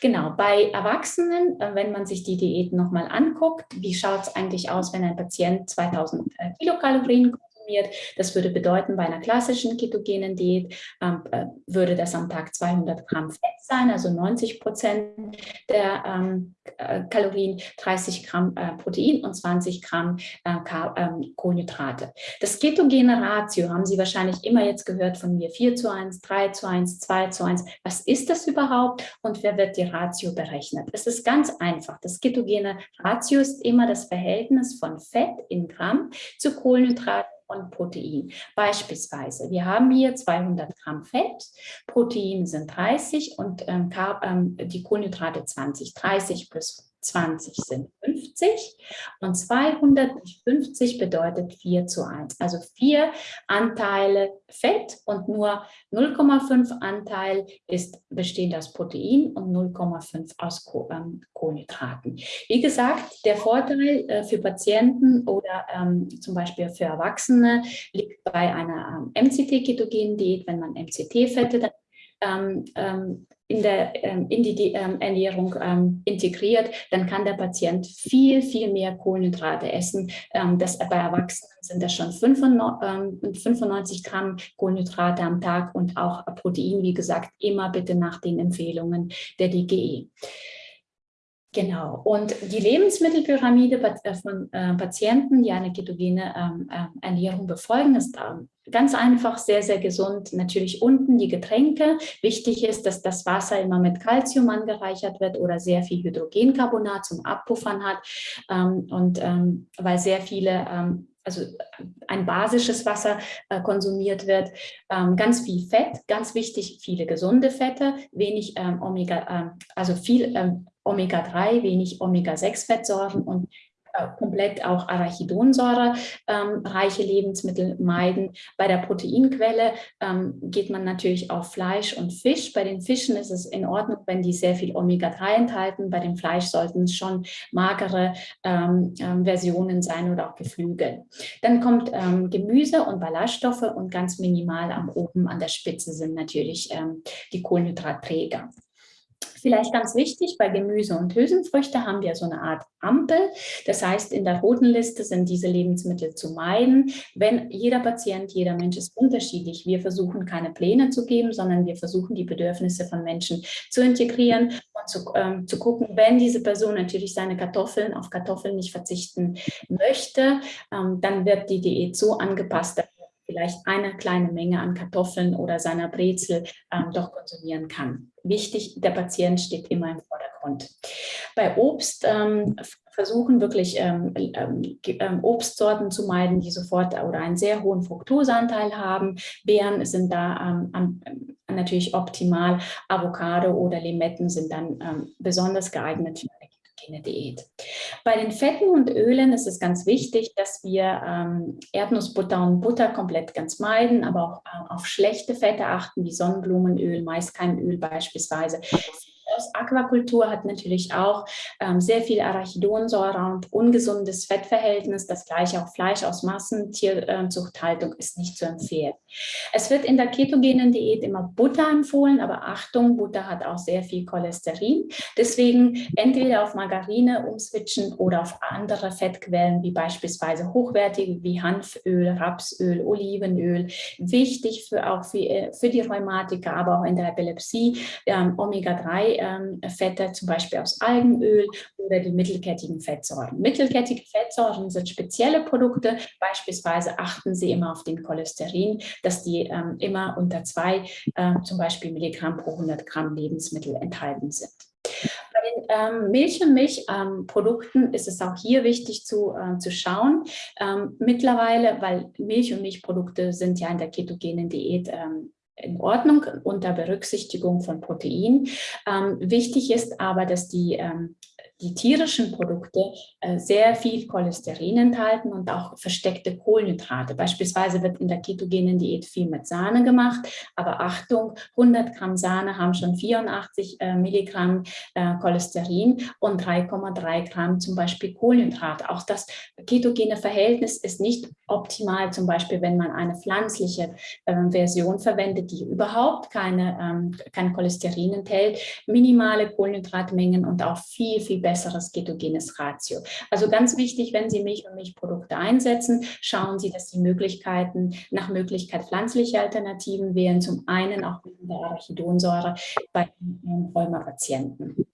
Genau, bei Erwachsenen, äh, wenn man sich die Diät nochmal anguckt, wie schaut es eigentlich aus, wenn ein Patient 2000 äh, Kilokalorien konsumiert. Das würde bedeuten, bei einer klassischen ketogenen Diät ähm, äh, würde das am Tag 200 Gramm Fett sein, also 90 Prozent der ähm, äh, Kalorien, 30 Gramm äh, Protein und 20 Gramm äh, ähm, Kohlenhydrate. Das ketogene Ratio haben Sie wahrscheinlich immer jetzt gehört von mir, 4 zu 1, 3 zu 1, 2 zu 1. Was ist das überhaupt und wer wird die Ratio berechnet? Es ist ganz einfach. Das ketogene Ratio ist immer das Verhältnis von Fett in Gramm zu Kohlenhydraten und Protein. Beispielsweise, wir haben hier 200 Gramm Fett, Protein sind 30 und ähm, ähm die Kohlenhydrate 20. 30 plus 20 sind 50 und 250 bedeutet 4 zu 1. Also vier Anteile Fett und nur 0,5 Anteil ist bestehend aus Protein und 0,5 aus ähm, Kohlenhydraten. Wie gesagt, der Vorteil äh, für Patienten oder ähm, zum Beispiel für Erwachsene liegt bei einer ähm, MCT-ketogenen Diät, wenn man MCT-Fette ähm, ähm, in, der, ähm, in die ähm, Ernährung ähm, integriert, dann kann der Patient viel, viel mehr Kohlenhydrate essen. Das, bei Erwachsenen sind das schon 95, 95 Gramm Kohlenhydrate am Tag und auch Protein, wie gesagt, immer bitte nach den Empfehlungen der DGE. Genau. Und die Lebensmittelpyramide äh, von äh, Patienten, die eine ketogene äh, Ernährung befolgen, ist ganz einfach, sehr, sehr gesund. Natürlich unten die Getränke. Wichtig ist, dass das Wasser immer mit Calcium angereichert wird oder sehr viel Hydrogencarbonat zum Abpuffern hat. Ähm, und ähm, weil sehr viele ähm, also ein basisches Wasser äh, konsumiert wird. Ähm, ganz viel Fett, ganz wichtig, viele gesunde Fette, wenig ähm, Omega, äh, also viel ähm, Omega-3, wenig Omega-6-Fettsäuren und komplett auch Arachidonsäure ähm, reiche Lebensmittel meiden. Bei der Proteinquelle ähm, geht man natürlich auf Fleisch und Fisch. Bei den Fischen ist es in Ordnung, wenn die sehr viel Omega-3 enthalten. Bei dem Fleisch sollten es schon magere ähm, ähm Versionen sein oder auch Geflügel. Dann kommt ähm, Gemüse und Ballaststoffe und ganz minimal am oben an der Spitze sind natürlich ähm, die Kohlenhydratträger. Vielleicht ganz wichtig, bei Gemüse und Hülsenfrüchte haben wir so eine Art Ampel. Das heißt, in der roten Liste sind diese Lebensmittel zu meiden. Wenn jeder Patient, jeder Mensch ist unterschiedlich. Wir versuchen keine Pläne zu geben, sondern wir versuchen die Bedürfnisse von Menschen zu integrieren und zu, ähm, zu gucken, wenn diese Person natürlich seine Kartoffeln auf Kartoffeln nicht verzichten möchte, ähm, dann wird die Diät so angepasst, vielleicht eine kleine Menge an Kartoffeln oder seiner Brezel ähm, doch konsumieren kann. Wichtig, der Patient steht immer im Vordergrund. Bei Obst ähm, versuchen wirklich ähm, ähm, ähm Obstsorten zu meiden, die sofort oder einen sehr hohen Fructoseanteil haben. Beeren sind da ähm, natürlich optimal. Avocado oder Limetten sind dann ähm, besonders geeignet für ketogene Diät. Bei den Fetten und Ölen ist es ganz wichtig, dass wir ähm, Erdnussbutter und Butter komplett ganz meiden, aber auch äh, auf schlechte Fette achten, wie Sonnenblumenöl, Maiskeimöl beispielsweise. Aus Aquakultur hat natürlich auch ähm, sehr viel Arachidonsäure und ungesundes Fettverhältnis. Das gleiche auch Fleisch aus Massentierzuchthaltung ist nicht zu empfehlen. Es wird in der ketogenen Diät immer Butter empfohlen, aber Achtung, Butter hat auch sehr viel Cholesterin. Deswegen entweder auf Margarine umswitchen oder auf andere Fettquellen, wie beispielsweise hochwertige wie Hanföl, Rapsöl, Olivenöl. Wichtig für auch für, äh, für die Rheumatiker, aber auch in der Epilepsie, ähm, Omega-3-Fette, ähm, zum Beispiel aus Algenöl oder die mittelkettigen Fettsäuren. Mittelkettige Fettsäuren sind spezielle Produkte. Beispielsweise achten Sie immer auf den Cholesterin dass die ähm, immer unter zwei äh, zum Beispiel Milligramm pro 100 Gramm Lebensmittel enthalten sind. Bei den ähm, Milch- und Milchprodukten ähm, ist es auch hier wichtig zu, äh, zu schauen. Ähm, mittlerweile, weil Milch- und Milchprodukte sind ja in der ketogenen Diät ähm, in Ordnung unter Berücksichtigung von Protein. Ähm, wichtig ist aber, dass die ähm, die tierischen Produkte äh, sehr viel Cholesterin enthalten und auch versteckte Kohlenhydrate. Beispielsweise wird in der ketogenen Diät viel mit Sahne gemacht, aber Achtung, 100 Gramm Sahne haben schon 84 äh, Milligramm äh, Cholesterin und 3,3 Gramm zum Beispiel Kohlenhydrate. Auch das ketogene Verhältnis ist nicht optimal, zum Beispiel wenn man eine pflanzliche ähm, Version verwendet, die überhaupt keine, ähm, kein Cholesterin enthält, minimale Kohlenhydratmengen und auch viel, viel besseres ketogenes Ratio. Also ganz wichtig, wenn Sie Milch und Milchprodukte einsetzen, schauen Sie, dass Sie Möglichkeiten, nach Möglichkeit pflanzliche Alternativen wählen. Zum einen auch wegen der Arachidonsäure bei Rheumapatienten.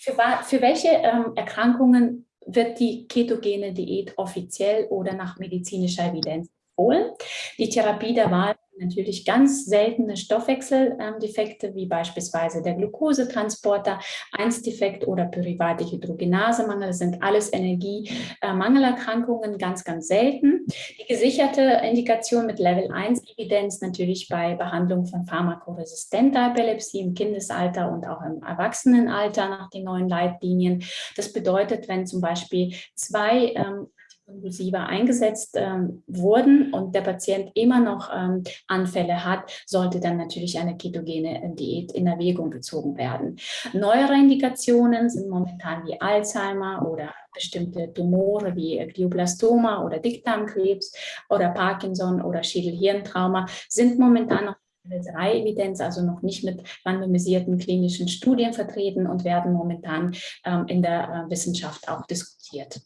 Für, für welche ähm, Erkrankungen wird die ketogene Diät offiziell oder nach medizinischer Evidenz empfohlen? Die Therapie der Wahl natürlich ganz seltene Stoffwechseldefekte, wie beispielsweise der Glukosetransporter, 1-Defekt oder pyruvate Hydrogenasemangel, sind alles Energiemangelerkrankungen, ganz, ganz selten. Die gesicherte Indikation mit Level 1 Evidenz natürlich bei Behandlung von pharmakoresistenter Epilepsie im Kindesalter und auch im Erwachsenenalter nach den neuen Leitlinien. Das bedeutet, wenn zum Beispiel zwei ähm, impulsiver eingesetzt ähm, wurden und der Patient immer noch ähm, Anfälle hat, sollte dann natürlich eine ketogene äh, Diät in Erwägung gezogen werden. Neuere Indikationen sind momentan wie Alzheimer oder bestimmte Tumore wie Glioblastoma oder Dickdarmkrebs oder Parkinson oder Schädelhirntrauma sind momentan noch 3-Evidenz, also noch nicht mit randomisierten klinischen Studien vertreten und werden momentan ähm, in der äh, Wissenschaft auch diskutiert.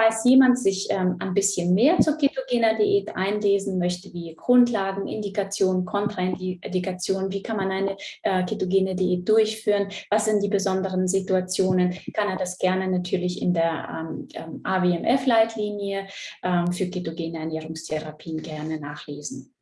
Falls jemand sich ähm, ein bisschen mehr zur ketogener Diät einlesen möchte, wie Grundlagen, Indikationen, Kontraindikationen, wie kann man eine äh, ketogene Diät durchführen, was sind die besonderen Situationen, kann er das gerne natürlich in der ähm, ähm AWMF-Leitlinie ähm, für ketogene Ernährungstherapien gerne nachlesen.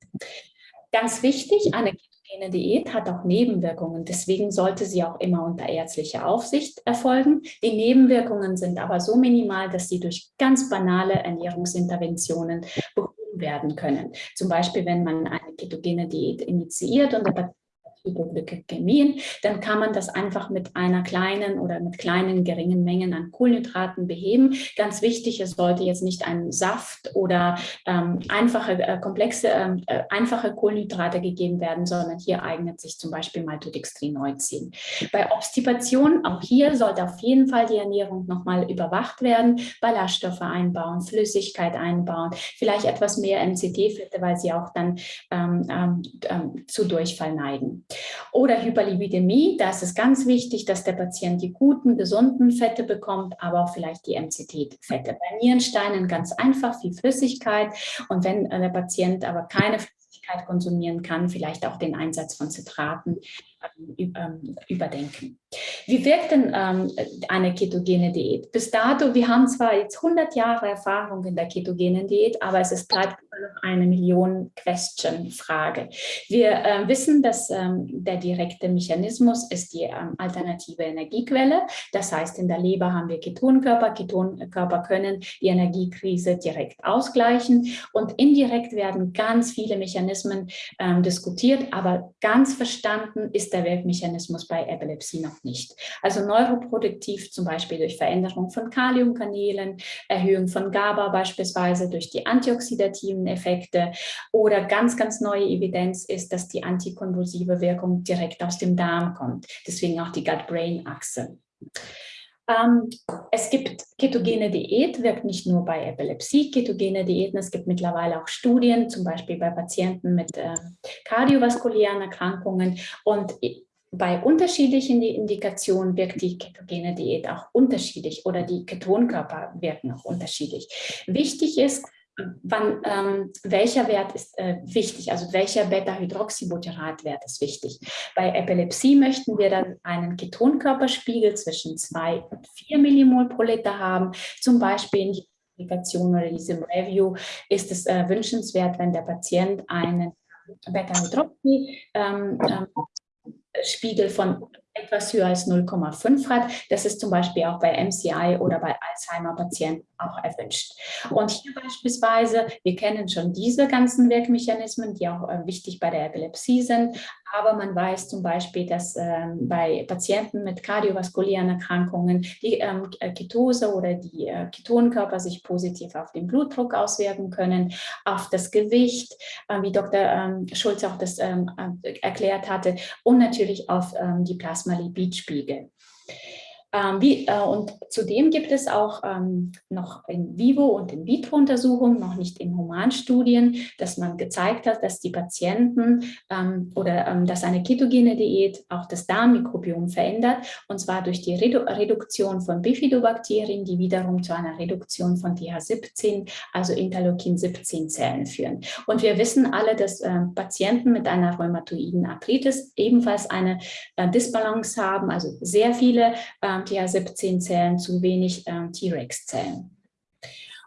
Ganz wichtig, eine ketogene Diät hat auch Nebenwirkungen. Deswegen sollte sie auch immer unter ärztlicher Aufsicht erfolgen. Die Nebenwirkungen sind aber so minimal, dass sie durch ganz banale Ernährungsinterventionen behoben werden können. Zum Beispiel, wenn man eine ketogene Diät initiiert und der Hypoglykämien, dann kann man das einfach mit einer kleinen oder mit kleinen geringen Mengen an Kohlenhydraten beheben. Ganz wichtig, es sollte jetzt nicht ein Saft oder ähm, einfache, äh, komplexe, ähm, äh, einfache Kohlenhydrate gegeben werden, sondern hier eignet sich zum Beispiel Maltodextrin-Neuzin. Bei Obstipation, auch hier sollte auf jeden Fall die Ernährung nochmal überwacht werden, Ballaststoffe einbauen, Flüssigkeit einbauen, vielleicht etwas mehr MCT-Fette, weil sie auch dann ähm, ähm, ähm zu Durchfall neigen. Oder Hyperlipidemie, da ist es ganz wichtig, dass der Patient die guten, gesunden Fette bekommt, aber auch vielleicht die MCT-Fette. Bei Nierensteinen ganz einfach, viel Flüssigkeit. Und wenn äh, der Patient aber keine Flüssigkeit konsumieren kann, vielleicht auch den Einsatz von Zitraten überdenken. Wie wirkt denn ähm, eine ketogene Diät? Bis dato, wir haben zwar jetzt 100 Jahre Erfahrung in der ketogenen Diät, aber es ist bleibt noch eine Million-Question-Frage. Wir äh, wissen, dass ähm, der direkte Mechanismus ist die ähm, alternative Energiequelle. Das heißt, in der Leber haben wir Ketonkörper. Ketonkörper können die Energiekrise direkt ausgleichen und indirekt werden ganz viele Mechanismen ähm, diskutiert, aber ganz verstanden ist der Wirkmechanismus bei Epilepsie noch nicht. Also neuroproduktiv zum Beispiel durch Veränderung von Kaliumkanälen, Erhöhung von GABA beispielsweise durch die antioxidativen Effekte oder ganz, ganz neue Evidenz ist, dass die antikonvulsive Wirkung direkt aus dem Darm kommt. Deswegen auch die Gut-Brain-Achse. Ähm, es gibt ketogene Diät, wirkt nicht nur bei Epilepsie, ketogene Diäten, es gibt mittlerweile auch Studien, zum Beispiel bei Patienten mit äh, kardiovaskulären Erkrankungen und bei unterschiedlichen Indikationen wirkt die ketogene Diät auch unterschiedlich oder die Ketonkörper wirken auch unterschiedlich. Wichtig ist, wann, ähm, welcher Wert ist äh, wichtig, also welcher Beta-Hydroxybutyrat-Wert ist wichtig. Bei Epilepsie möchten wir dann einen Ketonkörperspiegel zwischen 2 und 4 Millimol pro Liter haben, zum Beispiel in Publikation oder diesem Review ist es äh, wünschenswert, wenn der Patient einen Beta-Hydroxy-Spiegel ähm, ähm, von etwas höher als 0,5 hat. Das ist zum Beispiel auch bei MCI oder bei Alzheimer-Patienten auch erwünscht. Und hier beispielsweise, wir kennen schon diese ganzen Wirkmechanismen, die auch äh, wichtig bei der Epilepsie sind, aber man weiß zum Beispiel, dass ähm, bei Patienten mit kardiovaskulären Erkrankungen die ähm, Ketose oder die äh, Ketonkörper sich positiv auf den Blutdruck auswirken können, auf das Gewicht, äh, wie Dr. Ähm, Schulz auch das ähm, äh, erklärt hatte, und natürlich auf ähm, die Plasmalipidspiegel. Ähm, wie, äh, und zudem gibt es auch ähm, noch in vivo und in vitro Untersuchungen, noch nicht in Humanstudien, dass man gezeigt hat, dass die Patienten ähm, oder ähm, dass eine ketogene Diät auch das Darmmikrobiom verändert und zwar durch die Redu Reduktion von Bifidobakterien, die wiederum zu einer Reduktion von TH17, also Interleukin-17 Zellen führen. Und wir wissen alle, dass äh, Patienten mit einer rheumatoiden Arthritis ebenfalls eine äh, Disbalance haben, also sehr viele äh, TH17-Zellen, zu wenig ähm, T-Rex-Zellen.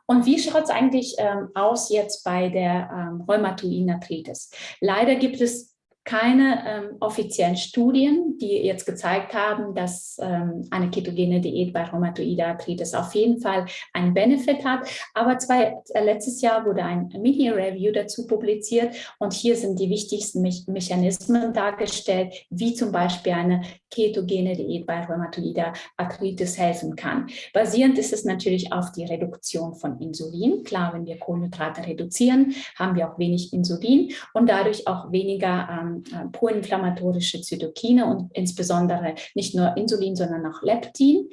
Und wie schaut es eigentlich ähm, aus jetzt bei der ähm, Arthritis? Leider gibt es keine ähm, offiziellen Studien, die jetzt gezeigt haben, dass ähm, eine ketogene Diät bei Rheumatoide Arthritis auf jeden Fall einen Benefit hat. Aber zwei, äh, letztes Jahr wurde ein Mini-Review dazu publiziert und hier sind die wichtigsten Me Mechanismen dargestellt, wie zum Beispiel eine ketogene Diät bei Rheumatoide Arthritis helfen kann. Basierend ist es natürlich auf die Reduktion von Insulin. Klar, wenn wir Kohlenhydrate reduzieren, haben wir auch wenig Insulin und dadurch auch weniger ähm, äh, proinflammatorische Zytokine und insbesondere nicht nur Insulin, sondern auch Leptin.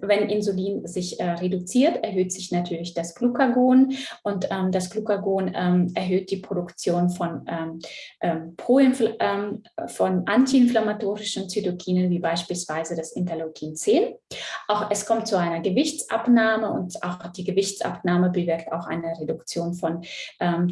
wenn Insulin sich äh, reduziert, erhöht sich natürlich das Glucagon und ähm, das Glucagon ähm, erhöht die Produktion von, ähm, ähm, ähm von antiinflammatorischen Zytokinen, wie beispielsweise das Interleukin 10. Auch es kommt zu einer Gewichtsabnahme und auch die Gewichtsabnahme bewirkt auch eine Reduktion von ähm,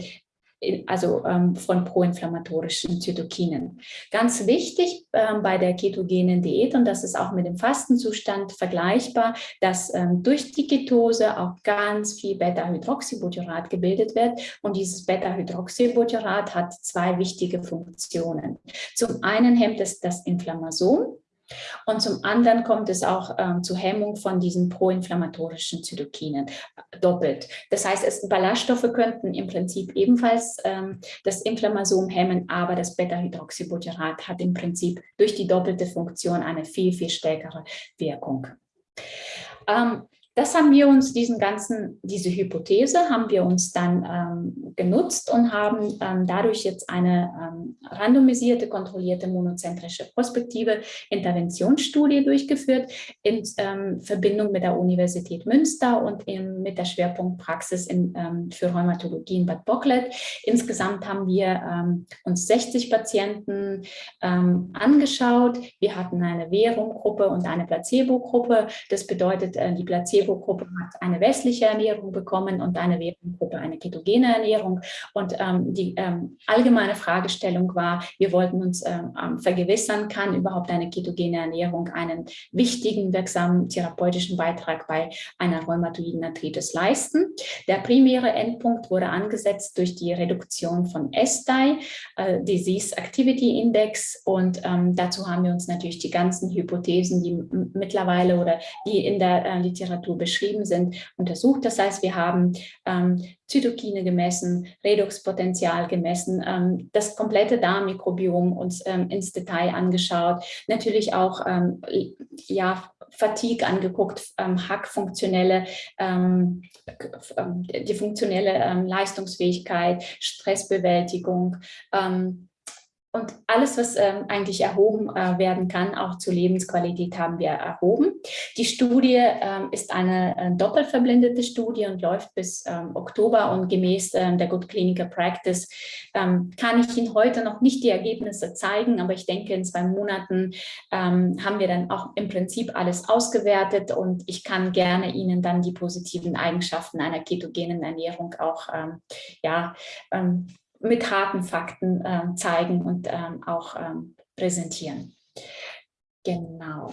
also ähm, von proinflammatorischen Zytokinen. Ganz wichtig ähm, bei der ketogenen Diät, und das ist auch mit dem Fastenzustand vergleichbar, dass ähm, durch die Ketose auch ganz viel Beta-Hydroxybutyrat gebildet wird. Und dieses Beta-Hydroxybutyrat hat zwei wichtige Funktionen. Zum einen hemmt es das Inflammasom, und zum anderen kommt es auch ähm, zur Hemmung von diesen proinflammatorischen Zytokinen äh, doppelt. Das heißt, es, Ballaststoffe könnten im Prinzip ebenfalls ähm, das Inflammasom hemmen, aber das Beta-Hydroxybutyrat hat im Prinzip durch die doppelte Funktion eine viel, viel stärkere Wirkung. Ähm, das haben wir uns, diesen ganzen, diese Hypothese haben wir uns dann ähm, genutzt und haben ähm, dadurch jetzt eine ähm, randomisierte, kontrollierte monozentrische prospektive Interventionsstudie durchgeführt in ähm, Verbindung mit der Universität Münster und in, mit der Schwerpunktpraxis in, ähm, für Rheumatologie in Bad Bocklet. Insgesamt haben wir ähm, uns 60 Patienten angeschaut. Wir hatten eine Währunggruppe und eine Placebo-Gruppe. Das bedeutet, äh, die Placebo Placebo-Gruppe hat eine westliche Ernährung bekommen und eine Währungsgruppe eine ketogene Ernährung. Und ähm, die ähm, allgemeine Fragestellung war, wir wollten uns ähm, ähm, vergewissern, kann überhaupt eine ketogene Ernährung einen wichtigen, wirksamen therapeutischen Beitrag bei einer rheumatoiden Arthritis leisten. Der primäre Endpunkt wurde angesetzt durch die Reduktion von SDI, äh, Disease Activity Index. Und ähm, dazu haben wir uns natürlich die ganzen Hypothesen, die mittlerweile oder die in der äh, Literatur beschrieben sind, untersucht. Das heißt, wir haben ähm, Zytokine gemessen, Redoxpotenzial gemessen, ähm, das komplette Darmmikrobiom uns ähm, ins Detail angeschaut, natürlich auch ähm, ja, Fatigue angeguckt, ähm, Hack funktionelle, ähm, die funktionelle Leistungsfähigkeit, Stressbewältigung, ähm, und alles, was ähm, eigentlich erhoben äh, werden kann, auch zur Lebensqualität, haben wir erhoben. Die Studie ähm, ist eine äh, doppelt verblindete Studie und läuft bis ähm, Oktober. Und gemäß äh, der Good Clinical Practice ähm, kann ich Ihnen heute noch nicht die Ergebnisse zeigen, aber ich denke, in zwei Monaten ähm, haben wir dann auch im Prinzip alles ausgewertet und ich kann gerne Ihnen dann die positiven Eigenschaften einer ketogenen Ernährung auch ähm, ja, mit harten Fakten äh, zeigen und ähm, auch ähm, präsentieren. Genau.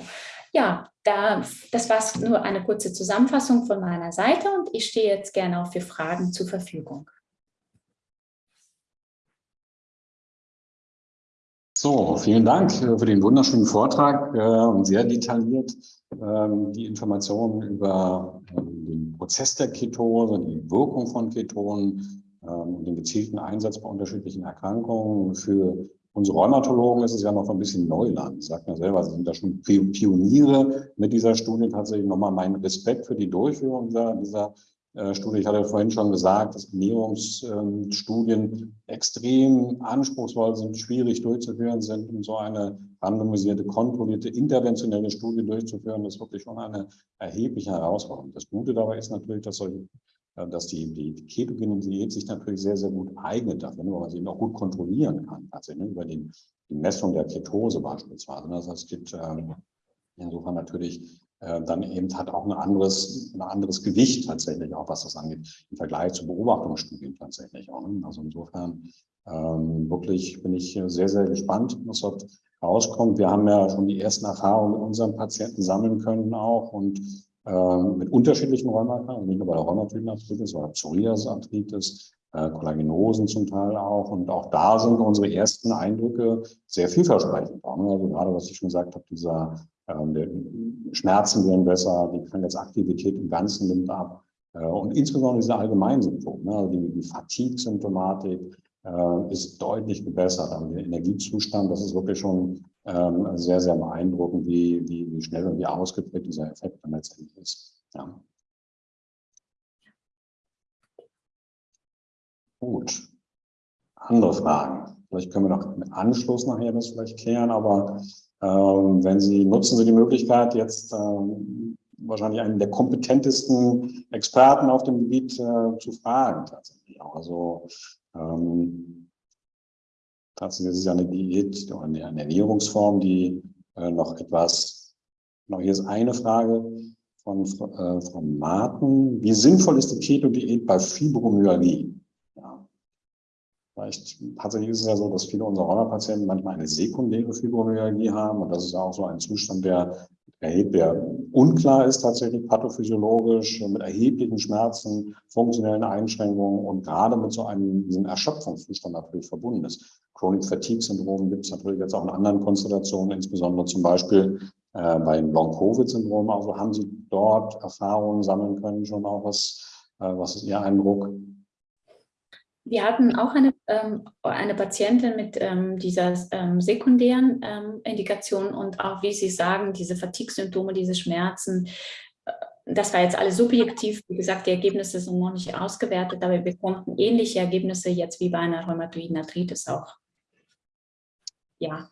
Ja, da, das war nur eine kurze Zusammenfassung von meiner Seite und ich stehe jetzt gerne auch für Fragen zur Verfügung. So, vielen Dank für den wunderschönen Vortrag äh, und sehr detailliert ähm, die Informationen über ähm, den Prozess der Ketose, die Wirkung von Ketonen, ähm, den gezielten Einsatz bei unterschiedlichen Erkrankungen. Für unsere Rheumatologen ist es ja noch ein bisschen Neuland. Sagt ja selber, sie sind da schon Pioniere mit dieser Studie. Tatsächlich nochmal meinen Respekt für die Durchführung dieser, dieser äh, Studie. Ich hatte vorhin schon gesagt, dass Ernährungsstudien extrem anspruchsvoll sind, schwierig durchzuführen sind. Und so eine randomisierte, kontrollierte, interventionelle Studie durchzuführen, ist wirklich schon eine erhebliche Herausforderung. Das Gute dabei ist natürlich, dass solche dass die, die, ketogene Diät sich natürlich sehr, sehr gut eignet dafür, ne, weil man sie eben auch gut kontrollieren kann, tatsächlich, ne, über die, die Messung der Ketose beispielsweise. Ne. Das heißt, es gibt ähm, insofern natürlich äh, dann eben hat auch ein anderes, ein anderes Gewicht tatsächlich, auch was das angeht, im Vergleich zu Beobachtungsstudien tatsächlich auch. Ne. Also insofern ähm, wirklich bin ich sehr, sehr gespannt, was dort rauskommt. Wir haben ja schon die ersten Erfahrungen mit unseren Patienten sammeln können auch und ähm, mit unterschiedlichen Rheumata, nicht nur bei der Rheumatoidenarthritis, sondern Psoriasisarthritis, äh, Kollagenosen zum Teil auch. Und auch da sind unsere ersten Eindrücke sehr vielversprechend. Also gerade, was ich schon gesagt habe, dieser ähm, Schmerzen werden besser, die Krankheitsaktivität im Ganzen nimmt ab. Äh, und insbesondere diese Allgemeinsymptome, ne, also die, die Fatigue-Symptomatik äh, ist deutlich gebessert. Also der Energiezustand, das ist wirklich schon ähm, sehr, sehr beeindruckend, wie, wie, wie schnell und wie ausgeprägt dieser Effekt dann letztendlich ist. Ja. Gut. Andere Fragen. Vielleicht können wir noch im Anschluss nachher das vielleicht klären, aber ähm, wenn Sie, nutzen Sie die Möglichkeit, jetzt ähm, wahrscheinlich einen der kompetentesten Experten auf dem Gebiet äh, zu fragen tatsächlich. Also ähm, tatsächlich ist es ja eine Diät oder eine Ernährungsform, die äh, noch etwas, noch hier ist eine Frage von äh, Frau Marten. Wie sinnvoll ist die Keto-Diät bei Fibromyalgie? Vielleicht tatsächlich ist es ja so, dass viele unserer Rheumapatienten manchmal eine sekundäre Fibromyalgie haben. Und das ist auch so ein Zustand, der, der unklar ist tatsächlich pathophysiologisch, mit erheblichen Schmerzen, funktionellen Einschränkungen und gerade mit so einem diesem Erschöpfungszustand natürlich verbunden ist. Chronic Fatigue Syndrom gibt es natürlich jetzt auch in anderen Konstellationen, insbesondere zum Beispiel äh, beim Long-Covid-Syndrom. Also haben Sie dort Erfahrungen sammeln können, schon auch was, äh, was ist Ihr Eindruck? Wir hatten auch eine, eine Patientin mit ähm, dieser ähm, sekundären ähm, Indikation und auch, wie Sie sagen, diese Fatigue-Symptome, diese Schmerzen. Äh, das war jetzt alles subjektiv. Wie gesagt, die Ergebnisse sind noch nicht ausgewertet, aber wir konnten ähnliche Ergebnisse jetzt wie bei einer rheumatoiden Arthritis auch ja,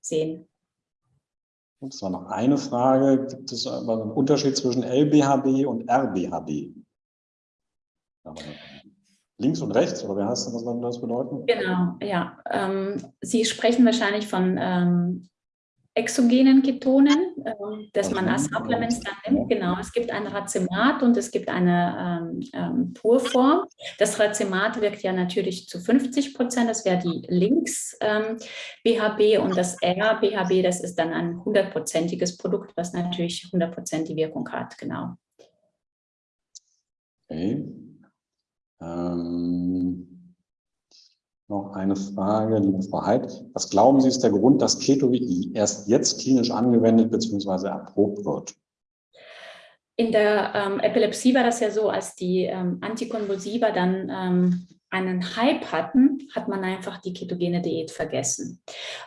sehen. Es war noch eine Frage. Gibt es einen Unterschied zwischen LBHB und RBHB? Links und rechts, oder wie heißt das, was soll das bedeuten? Genau, ja. Ähm, Sie sprechen wahrscheinlich von ähm, exogenen Ketonen, ähm, dass man als Supplements dann nimmt. Genau, es gibt ein Racemat und es gibt eine ähm, ähm, Purform. Das Racemat wirkt ja natürlich zu 50 Prozent, das wäre die links ähm, BHB und das R BHB, das ist dann ein hundertprozentiges Produkt, was natürlich 100 Prozent die Wirkung hat, genau. Okay. Ähm, noch eine Frage, liebe Frau Heid. Was glauben Sie, ist der Grund, dass Keto-WI erst jetzt klinisch angewendet bzw. erprobt wird? In der ähm, Epilepsie war das ja so, als die ähm, Antikonvulsiva dann ähm, einen Hype hatten, hat man einfach die ketogene Diät vergessen.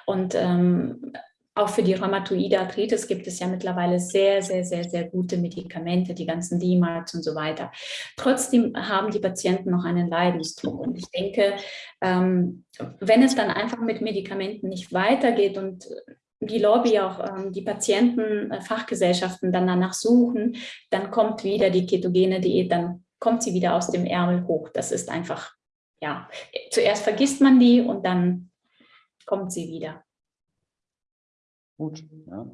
Und ähm, auch für die rheumatoide Arthritis gibt es ja mittlerweile sehr, sehr, sehr, sehr gute Medikamente, die ganzen DMARDs und so weiter. Trotzdem haben die Patienten noch einen Leidensdruck. Und ich denke, ähm, wenn es dann einfach mit Medikamenten nicht weitergeht und die Lobby auch ähm, die Patienten, äh, Fachgesellschaften dann danach suchen, dann kommt wieder die ketogene Diät, dann kommt sie wieder aus dem Ärmel hoch. Das ist einfach, ja, zuerst vergisst man die und dann kommt sie wieder. Gut, ja.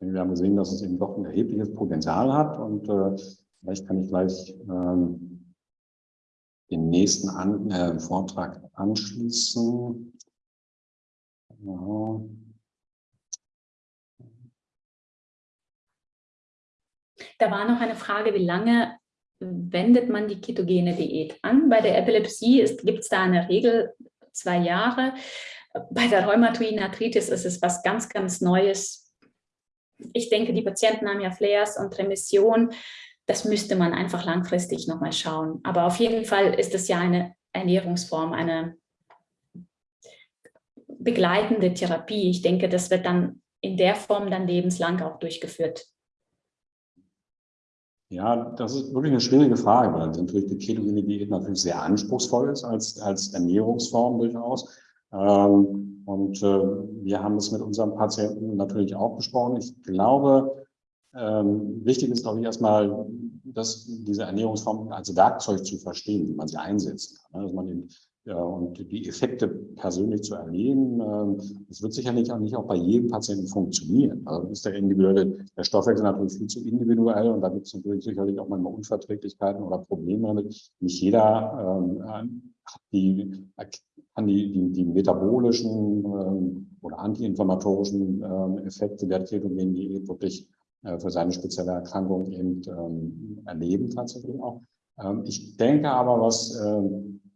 Wir haben gesehen, dass es eben doch ein erhebliches Potenzial hat und äh, vielleicht kann ich gleich ähm, den nächsten An äh, Vortrag anschließen. Genau. Da war noch eine Frage, wie lange wendet man die ketogene Diät an? Bei der Epilepsie gibt es da eine Regel, zwei Jahre. Bei der rheumatoiden Arthritis ist es was ganz, ganz Neues. Ich denke, die Patienten haben ja Flares und Remission. Das müsste man einfach langfristig nochmal schauen. Aber auf jeden Fall ist es ja eine Ernährungsform, eine begleitende Therapie. Ich denke, das wird dann in der Form dann lebenslang auch durchgeführt. Ja, das ist wirklich eine schwierige Frage, weil natürlich die ketogene Diät natürlich sehr anspruchsvoll ist als, als Ernährungsform durchaus. Ähm, und äh, wir haben es mit unseren Patienten natürlich auch besprochen. Ich glaube, ähm, wichtig ist, glaube ich, erstmal, dass diese Ernährungsform als Werkzeug zu verstehen, wie man sie einsetzen kann. Ne? Dass man eben, und die Effekte persönlich zu erleben, ähm, das wird sicherlich auch nicht auch bei jedem Patienten funktionieren. Also ist der individuelle, der Stoffwechsel natürlich viel zu individuell und da gibt es natürlich sicherlich auch manchmal Unverträglichkeiten oder Probleme damit. Nicht jeder ähm, hat die kann die, die, die metabolischen ähm, oder antiinflammatorischen ähm, Effekte der ketogenen Diät wirklich äh, für seine spezielle Erkrankung eben ähm, erleben tatsächlich auch. Ähm, ich denke aber, was äh,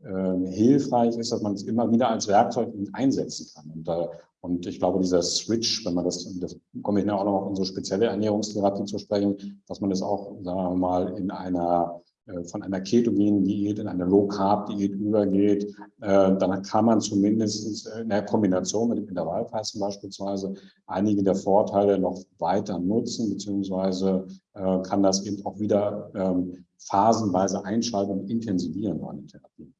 hilfreich ist, dass man es immer wieder als Werkzeug einsetzen kann. Und, äh, und ich glaube, dieser Switch, wenn man das, das komme ich ja auch noch auf unsere spezielle Ernährungstherapie zu sprechen, dass man das auch, sagen wir mal, in einer äh, von einer ketogenen Diät in eine Low-Carb-Diät übergeht, äh, dann kann man zumindest in der Kombination mit dem Intervallfasten beispielsweise einige der Vorteile noch weiter nutzen, beziehungsweise äh, kann das eben auch wieder ähm, phasenweise einschalten und intensivieren bei einer Therapie.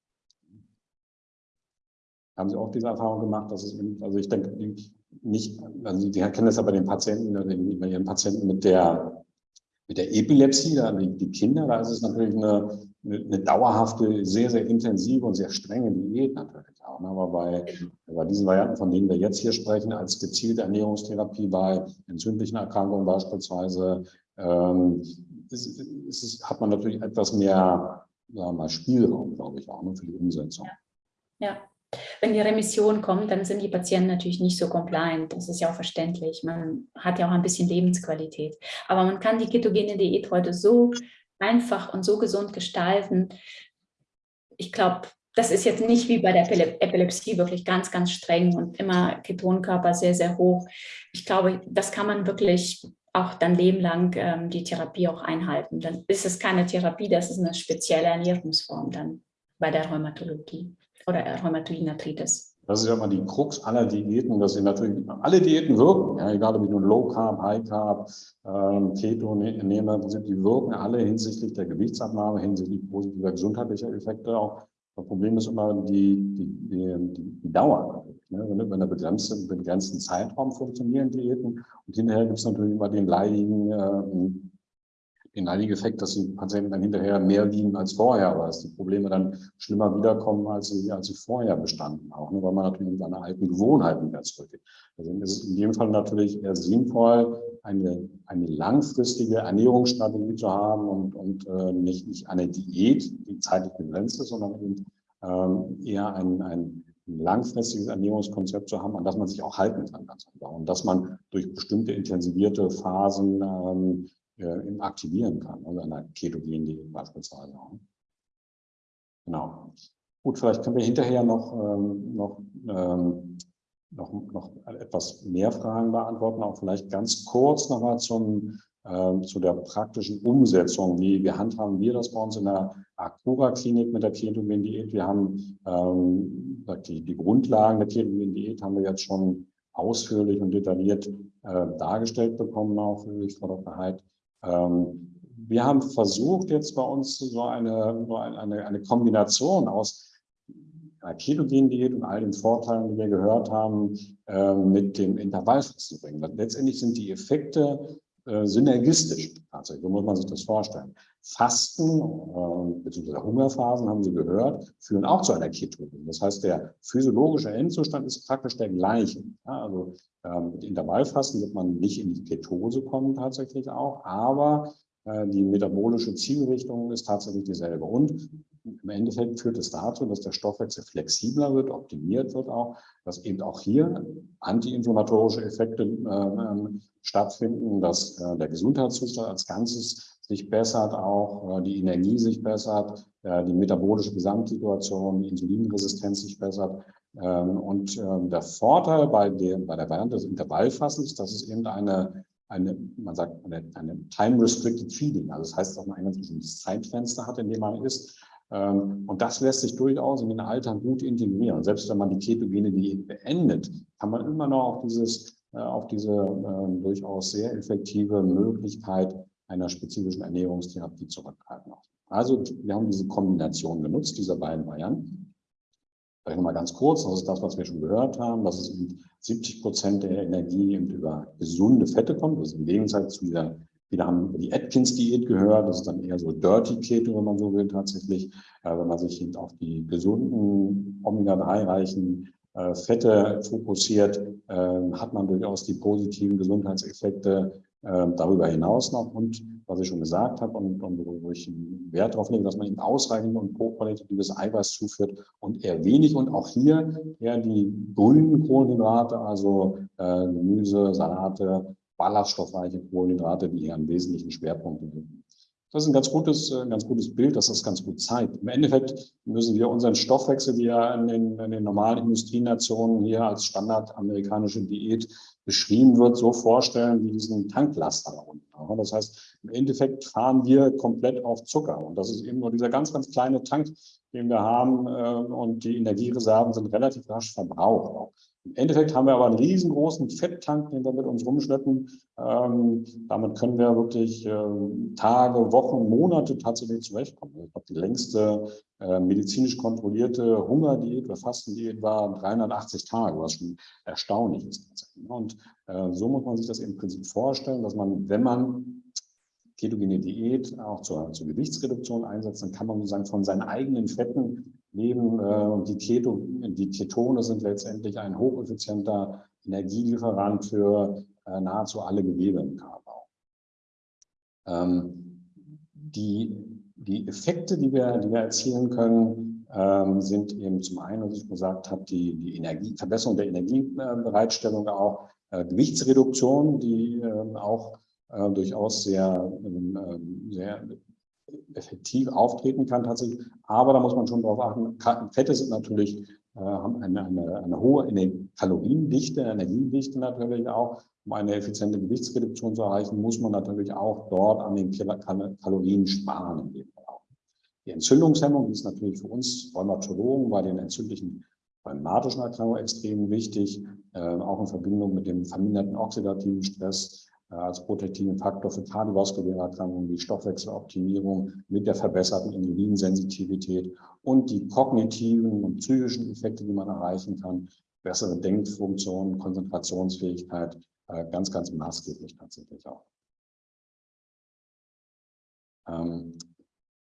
Haben Sie auch diese Erfahrung gemacht, dass es, also ich denke nicht, also Sie kennen das ja bei den Patienten, bei Ihren Patienten mit der Mit der Epilepsie, da die, Kinder, da ist es natürlich eine, eine, dauerhafte, sehr, sehr intensive und sehr strenge Diät natürlich auch. Ne? Aber bei, bei diesen Varianten, von denen wir jetzt hier sprechen, als gezielte Ernährungstherapie bei entzündlichen Erkrankungen beispielsweise, ähm, ist, ist, hat man natürlich etwas mehr sagen wir mal, Spielraum, glaube ich, auch ne, für die Umsetzung. Ja. ja. Wenn die Remission kommt, dann sind die Patienten natürlich nicht so compliant. Das ist ja auch verständlich. Man hat ja auch ein bisschen Lebensqualität. Aber man kann die ketogene Diät heute so einfach und so gesund gestalten. Ich glaube, das ist jetzt nicht wie bei der Epilepsie wirklich ganz, ganz streng und immer Ketonkörper sehr, sehr hoch. Ich glaube, das kann man wirklich auch dann lebenlang ähm, die Therapie auch einhalten. Dann ist es keine Therapie, das ist eine spezielle Ernährungsform dann bei der Rheumatologie oder Rheumatoiden Arthritis. Das ist ja immer die Krux aller Diäten, dass sie natürlich, alle Diäten wirken, ja, egal ob ich nun Low Carb, High Carb, ähm, Keto ne-, nehme, die wirken alle hinsichtlich der Gewichtsabnahme, hinsichtlich positiver gesundheitlicher Effekte auch. Das Problem ist immer die, die, die, die Dauer. Ne? Wenn über einen begrenzten, begrenzten Zeitraum funktionieren Diäten. Und hinterher gibt es natürlich immer den leidigen äh, den einigen Effekt, dass die Patienten dann hinterher mehr wiegen als vorher, aber dass die Probleme dann schlimmer wiederkommen, als sie, als sie vorher bestanden, auch ne, weil man natürlich mit seine alten Gewohnheiten wieder zurückgeht. Deswegen ist es in dem Fall natürlich eher sinnvoll, eine, eine langfristige Ernährungsstrategie zu haben und, und äh, nicht, nicht eine Diät, die zeitlich begrenzt ist, sondern eben, ähm, eher ein, ein langfristiges Ernährungskonzept zu haben, an das man sich auch halten kann. Ganz einfach. Und dass man durch bestimmte intensivierte Phasen ähm, äh, aktivieren kann, also einer ketogenen beispielsweise. Genau. Gut, vielleicht können wir hinterher noch, ähm, noch, ähm, noch, noch etwas mehr Fragen beantworten, auch vielleicht ganz kurz nochmal zum, äh, zu der praktischen Umsetzung. Wie, wie handhaben wir das bei uns in der Akura-Klinik mit der ketogenen Diät? Wir haben ähm, die, die Grundlagen der ketogenen Diät haben wir jetzt schon ausführlich und detailliert äh, dargestellt bekommen, auch durch Frau Dr. Heid. Ähm, wir haben versucht, jetzt bei uns so eine, so eine, eine Kombination aus einer ketogenen Diät und all den Vorteilen, die wir gehört haben, äh, mit dem Intervallfasten zu bringen. Letztendlich sind die Effekte äh, synergistisch. Tatsächlich, so muss man sich das vorstellen. Fasten äh, bzw. Hungerphasen, haben Sie gehört, führen auch zu einer Ketose. Das heißt, der physiologische Endzustand ist praktisch der gleiche. Ja, also ähm, mit Intervallfasten wird man nicht in die Ketose kommen tatsächlich auch, aber äh, die metabolische Zielrichtung ist tatsächlich dieselbe. Und im Endeffekt führt es dazu, dass der Stoffwechsel flexibler wird, optimiert wird auch, dass eben auch hier antiinflammatorische Effekte äh, stattfinden, dass äh, der Gesundheitszustand als Ganzes sich bessert, auch äh, die Energie sich bessert, äh, die metabolische Gesamtsituation, die Insulinresistenz sich bessert. Ähm, und ähm, der Vorteil bei der, bei der Variante des Intervallfassens, dass es eben eine, eine man sagt, eine, eine time-restricted feeding, also das heißt, dass man ein ganz bestimmtes Zeitfenster hat, in dem man isst. Ähm, und das lässt sich durchaus in den Alltag gut integrieren. Selbst wenn man die ketogene Diät beendet, kann man immer noch dieses, auf diese äh, durchaus sehr effektive Möglichkeit einer spezifischen Ernährungstherapie zurückgreifen. Also wir haben diese Kombination genutzt, dieser beiden Varianten. Vielleicht nochmal ganz kurz, das ist das, was wir schon gehört haben, dass es 70 Prozent der Energie über gesunde Fette kommt. Das ist im Gegensatz zu dieser, viele haben die Atkins-Diät gehört, das ist dann eher so Dirty Keto, wenn man so will, tatsächlich. Äh, wenn man sich eben auf die gesunden, Omega-3-reichen äh, Fette fokussiert, äh, hat man durchaus die positiven Gesundheitseffekte darüber hinaus noch. Und was ich schon gesagt habe und, und wo ich Wert darauf lege, dass man eben ausreichend und hochqualitatives Eiweiß zuführt und eher wenig und auch hier eher die grünen Kohlenhydrate, also äh, Gemüse, Salate, ballaststoffreiche Kohlenhydrate, die hier einen wesentlichen Schwerpunkt haben. Das ist ein ganz gutes, ein ganz gutes Bild, dass das ganz gut zeigt. Im Endeffekt müssen wir unseren Stoffwechsel, wie ja in den, in den normalen Industrienationen hier als Standard amerikanische Diät beschrieben wird, so vorstellen wie diesen Tanklaster da unten. Das heißt, im Endeffekt fahren wir komplett auf Zucker. Und das ist eben nur dieser ganz, ganz kleine Tank, den wir haben. Äh, und die Energiereserven sind relativ rasch verbraucht. Im Endeffekt haben wir aber einen riesengroßen Fetttank, den wir mit uns rumschleppen. Ähm, damit können wir wirklich äh, Tage, Wochen, Monate tatsächlich zurechtkommen. Ich glaube, die längste äh, medizinisch kontrollierte Hungerdiät oder Fastendiät war 380 Tage, was schon erstaunlich ist. Und äh, so muss man sich das im Prinzip vorstellen, dass man, wenn man ketogene Diät auch zur, zur Gewichtsreduktion einsetzt, dann kann man sozusagen von seinen eigenen Fetten leben. Und die, Keto, die Ketone sind letztendlich ein hocheffizienter Energielieferant für nahezu alle Gewebe im Körper. Ähm, die, die Effekte, die wir, die wir erzielen können, ähm, sind eben zum einen, was ich gesagt habe, die, die Energie, Verbesserung der Energiebereitstellung auch, äh, Gewichtsreduktion, die äh, auch äh, durchaus sehr, ähm, ähm, sehr effektiv auftreten kann tatsächlich. Aber da muss man schon darauf achten, Fette sind natürlich, äh, haben eine, eine, eine hohe Kaloriendichte, Energiedichte natürlich auch. Um eine effiziente Gewichtsreduktion zu erreichen, muss man natürlich auch dort an den Kalorien sparen. Die Entzündungshemmung, ist natürlich für uns Rheumatologen bei den entzündlichen rheumatischen Erkrankungen extrem wichtig, äh, auch in Verbindung mit dem verminderten oxidativen Stress als protektiven Faktor für kardiovaskuläre Erkrankungen, die Stoffwechseloptimierung mit der verbesserten Insulinsensitivität und die kognitiven und psychischen Effekte, die man erreichen kann, bessere Denkfunktion, Konzentrationsfähigkeit, äh, ganz, ganz maßgeblich tatsächlich auch.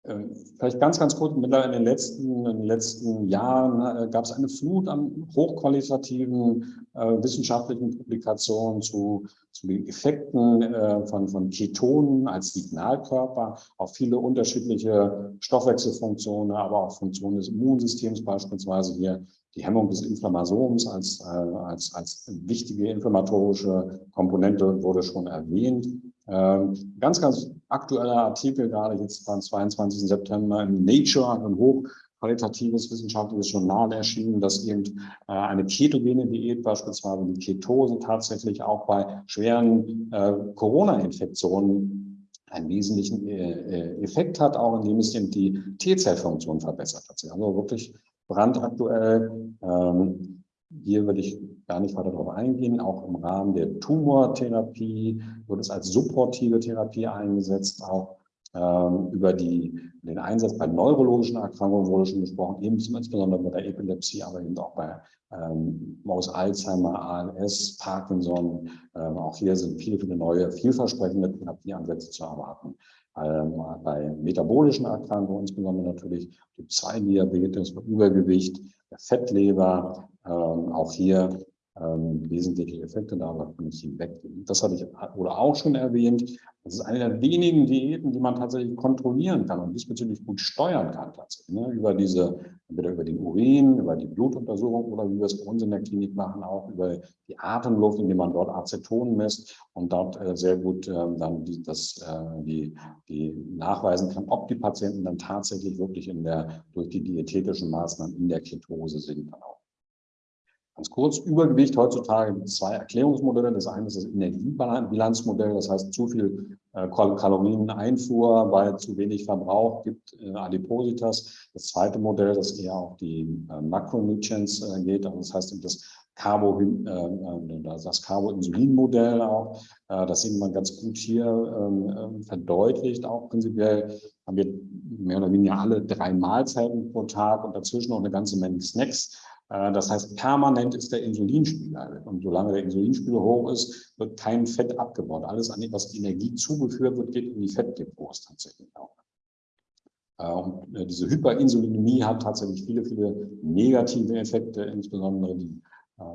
Ähm, vielleicht ganz, ganz kurz, in den letzten, in den letzten Jahren äh, gab es eine Flut an hochqualitativen äh, wissenschaftlichen Publikationen zu, zu den Effekten äh, von, von Ketonen als Signalkörper auf viele unterschiedliche Stoffwechselfunktionen, aber auch Funktionen des Immunsystems, beispielsweise hier die Hemmung des Inflammasoms als, äh, als, als wichtige inflammatorische Komponente wurde schon erwähnt. Ähm, ganz, ganz aktueller Artikel, gerade jetzt am 22. September in Nature, ein hochqualitatives wissenschaftliches Journal erschienen, dass eben äh, eine ketogene Diät, beispielsweise die Ketose, tatsächlich auch bei schweren äh, Corona-Infektionen einen wesentlichen äh, Effekt hat, auch indem es eben die T-Zellfunktion verbessert hat. Also wirklich brandaktuell. Ähm, hier würde ich gar nicht weiter darauf eingehen. Auch im Rahmen der Tumortherapie wird es als supportive Therapie eingesetzt. Auch ähm, über die, den Einsatz bei neurologischen Erkrankungen wurde schon gesprochen, eben insbesondere bei der Epilepsie, aber eben auch bei ähm, aus Alzheimer, ALS, Parkinson. Ähm, auch hier sind viele, viele neue, vielversprechende Therapieansätze zu erwarten. Ähm, bei metabolischen Erkrankungen, insbesondere natürlich Typ 2 Diabetes, Übergewicht, der Fettleber, ähm, auch hier ähm, wesentliche Effekte, da kann ich hinweg. Das hatte ich oder auch schon erwähnt. Das ist eine der wenigen Diäten, die man tatsächlich kontrollieren kann und diesbezüglich gut steuern kann tatsächlich. Ne? Über diese, entweder über den Urin, über die Blutuntersuchung oder wie wir es bei uns in der Klinik machen, auch über die Atemluft, indem man dort Aceton misst und dort äh, sehr gut äh, dann die, das, äh, die, die nachweisen kann, ob die Patienten dann tatsächlich wirklich in der, durch die diätetischen Maßnahmen in der Ketose sind dann auch. Ganz kurz, Übergewicht heutzutage gibt zwei Erklärungsmodelle. Das eine ist das Energiebilanzmodell, das heißt zu viel äh, Kalorieneinfuhr bei zu wenig Verbrauch gibt äh, Adipositas. Das zweite Modell, das eher auf die äh, Makronutrients geht, also das heißt das Carbo, das Carbo-Insulin-Modell auch. Das sieht man ganz gut hier ähm, äh, verdeutlicht. Auch prinzipiell haben wir mehr oder weniger alle drei Mahlzeiten pro Tag und dazwischen noch eine ganze Menge Snacks. Äh, das heißt, permanent ist der Insulinspiegel. Und solange der Insulinspiegel hoch ist, wird kein Fett abgebaut. Alles, was Energie zugeführt wird, geht in die Fettdepots tatsächlich auch. Äh, und äh, diese Hyperinsulinämie hat tatsächlich viele, viele negative Effekte, insbesondere die,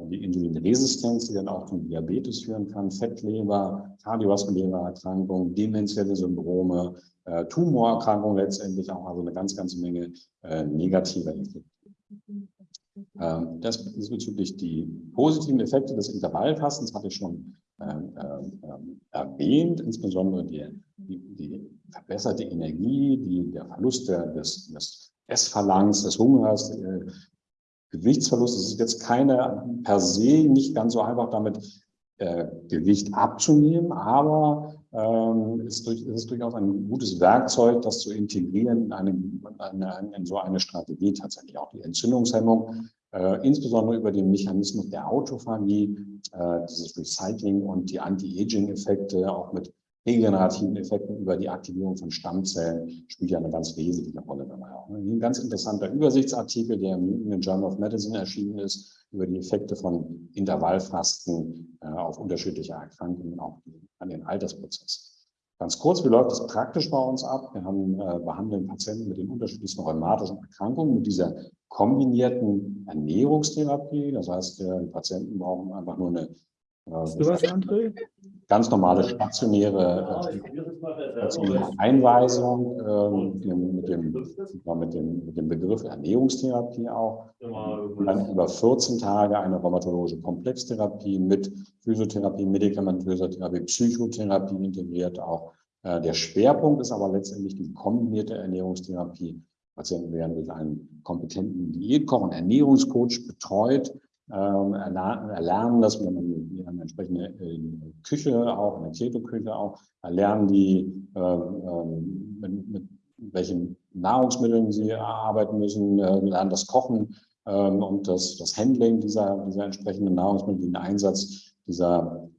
die Insulinresistenz, die dann auch zum Diabetes führen kann, Fettleber, kardiovaskuläre Erkrankungen, demenzielle Syndrome, Tumorerkrankungen letztendlich auch, also eine ganz, ganz Menge negativer Effekte. Ähm, das ist bezüglich die positiven Effekte des Intervallfastens hatte ich schon ähm, ähm, erwähnt, insbesondere die, die, die, verbesserte Energie, die, der Verlust des, des Essverlangens, des Hungers, äh, Gewichtsverlust. Es ist jetzt keine per se nicht ganz so einfach damit äh, Gewicht abzunehmen, aber ist, durch, ist durchaus ein gutes Werkzeug, das zu integrieren in, eine, eine, in so eine Strategie tatsächlich. Auch die Entzündungshemmung, äh, insbesondere über den Mechanismus der Autophagie, äh, dieses Recycling und die Anti-Aging-Effekte, auch mit regenerativen Effekten über die Aktivierung von Stammzellen spielt ja eine ganz wesentliche Rolle dabei auch. Ein ganz interessanter Übersichtsartikel, der im New Journal of Medicine erschienen ist, über die Effekte von Intervallfasten äh, auf unterschiedliche Erkrankungen, auch an den Altersprozess. Ganz kurz, wie läuft das praktisch bei uns ab? Wir haben, äh, behandeln Patienten mit den unterschiedlichsten rheumatischen Erkrankungen mit dieser kombinierten Ernährungstherapie. Das heißt, äh, die Patienten brauchen einfach nur eine Hast du was, André? Ganz normale stationäre, äh, Einweisung äh, mit, dem, mit, dem, mit dem Begriff Ernährungstherapie auch. Und dann über 14 Tage eine rheumatologische Komplextherapie mit Physiotherapie, medikamentöser Therapie, Psychotherapie integriert auch. Äh, der Schwerpunkt ist aber letztendlich die kombinierte Ernährungstherapie. Patienten werden durch einen kompetenten Diätkoch und Ernährungscoach betreut ähm, erlernen das, wenn man haben eine entsprechende äh, Küche auch, eine Keto-Küche auch, erlernen die, ähm, mit, mit welchen Nahrungsmitteln sie arbeiten müssen, äh, lernen das Kochen ähm, und das, das Handling dieser, dieser entsprechenden Nahrungsmittel, den Einsatz dieser,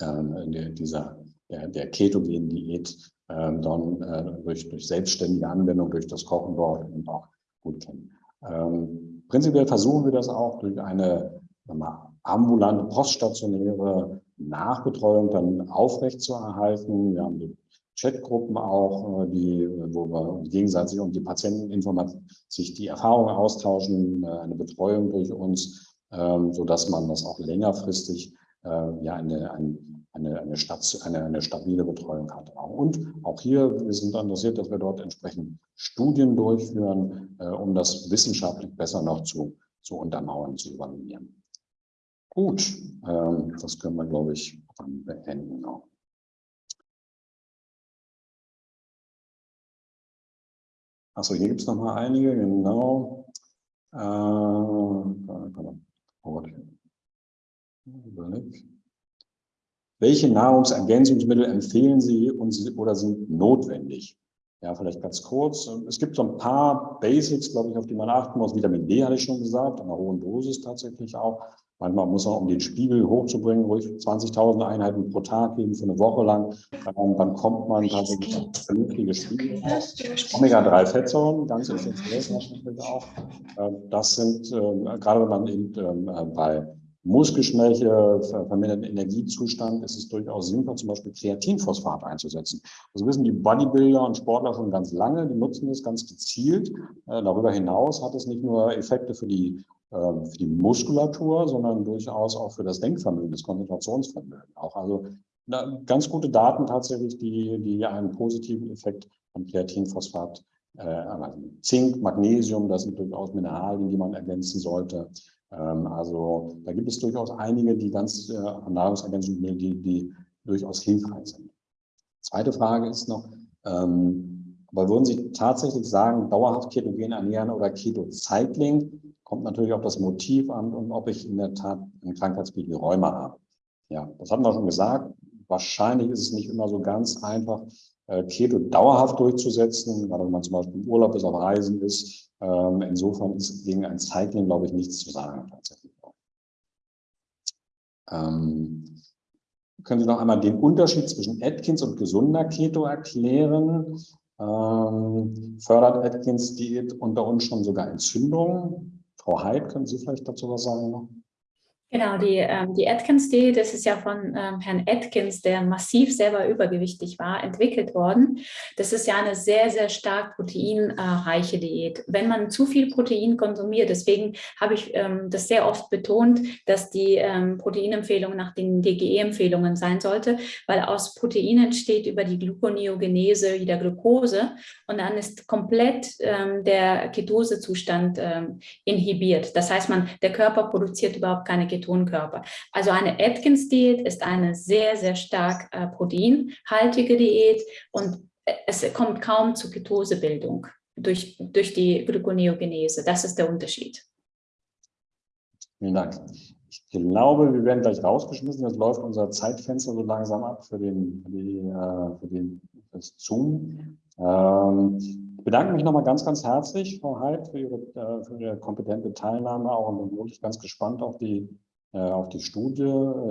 dieser der, der ketogenen Diät dann äh, durch, durch selbstständige Anwendung, durch das Kochen dort und auch gut kennen. Prinzipiell versuchen wir das auch durch eine mal, ambulante, poststationäre Nachbetreuung dann aufrechtzuerhalten. Wir haben die Chatgruppen auch, äh, die, wo wir gegenseitig und die Patienten sich die Erfahrungen austauschen, äh, eine Betreuung durch uns, ähm, so dass man das auch längerfristig äh, ja eine, eine, eine, eine, eine, eine stabile Betreuung hat. Und auch hier, wir sind interessiert, dass wir dort entsprechend Studien durchführen, um das wissenschaftlich besser noch zu, zu untermauern, zu übernehmen. Gut, ähm, das können wir, glaube ich, dann beenden. Auch. Achso, hier gibt es noch mal einige, genau. Äh, Welche Nahrungsergänzungsmittel empfehlen Sie uns oder sind notwendig? Ja, vielleicht ganz kurz. Es gibt so ein paar Basics, glaube ich, auf die man achten muss. Vitamin D hatte ich schon gesagt, an einer hohen Dosis tatsächlich auch. Manchmal muss man, um den Spiegel hochzubringen, ruhig 20.000 Einheiten pro Tag geben für eine Woche lang. Dann, dann kommt man tatsächlich auf vernünftige Spiegel. Omega-3-Fettsäuren, ganz essentiell natürlich auch. Äh, das sind, äh, gerade wenn man eben äh, bei Muskelschwäche, verminderten Energiezustand ist es durchaus sinnvoll, zum Beispiel Kreatinphosphat einzusetzen. Das wissen die Bodybuilder und Sportler schon ganz lange, die nutzen das ganz gezielt. Darüber hinaus hat es nicht nur Effekte für die ähm, für die Muskulatur, sondern durchaus auch für das Denkvermögen, das Konzentrationsvermögen. Auch also ganz gute Daten tatsächlich, die, die einen positiven Effekt am Kreatinphosphat äh, erreichen. Zink, Magnesium, das sind durchaus Mineralien, die man ergänzen sollte. Ähm, also da gibt es durchaus einige, die ganz äh, Nahrungsergänzungsmittel, die, die durchaus hilfreich sind. Zweite Frage ist noch, ähm, aber würden Sie tatsächlich sagen, dauerhaft ketogen ernähren oder Keto-Cycling? kommt natürlich auch das Motiv an und ob ich in der Tat ein Krankheitsbild wie Rheuma habe. Ja, das hatten wir schon gesagt. Wahrscheinlich ist es nicht immer so ganz einfach, äh, Keto dauerhaft durchzusetzen, gerade wenn man zum Beispiel im Urlaub ist, auf Reisen ist. Ähm, insofern ist gegen ein Cycling, glaube ich, nichts zu sagen tatsächlich. Ähm, können Sie noch einmal den Unterschied zwischen Atkins und gesunder Keto erklären? Ähm, fördert Atkins Diät unter uns schon sogar Entzündungen? Frau Heid, können Sie vielleicht dazu was sagen? Genau, die, ähm, die Atkins-Diät, das ist ja von ähm, Herrn Atkins, der massiv selber übergewichtig war, entwickelt worden. Das ist ja eine sehr, sehr stark proteinreiche Diät. Wenn man zu viel Protein konsumiert, deswegen habe ich ähm, das sehr oft betont, dass die ähm, Proteinempfehlung nach den DGE-Empfehlungen sein sollte, weil aus Protein entsteht über die Gluconeogenese wieder Glucose und dann ist komplett ähm, der Ketosezustand ähm, inhibiert. Das heißt, man, der Körper produziert überhaupt keine Ketose Ketonkörper. Also eine Atkins-Diät ist eine sehr, sehr stark äh, proteinhaltige Diät und äh, es kommt kaum zur Ketosebildung durch, durch die Gluconeogenese. Das ist der Unterschied. Vielen Dank. Ich glaube, wir werden gleich rausgeschmissen. Jetzt läuft unser Zeitfenster so langsam ab für, den, für, die, äh, für den, das Zoom. Ähm, ich bedanke mich nochmal ganz, ganz herzlich, Frau Heid, für Ihre, äh, für Ihre kompetente Teilnahme auch und bin wirklich ganz gespannt auf die auf die Studie.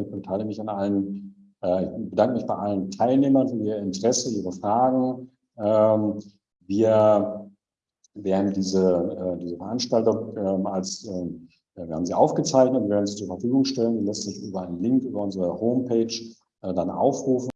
Ich beteilige mich an allen, äh, ich bedanke mich bei allen Teilnehmern für ihr Interesse, ihre Fragen. Ähm, wir werden diese, äh, diese Veranstaltung ähm, als, wir haben sie aufgezeichnet, wir werden sie zur Verfügung stellen. Die lässt sich über einen Link über unsere Homepage dann aufrufen.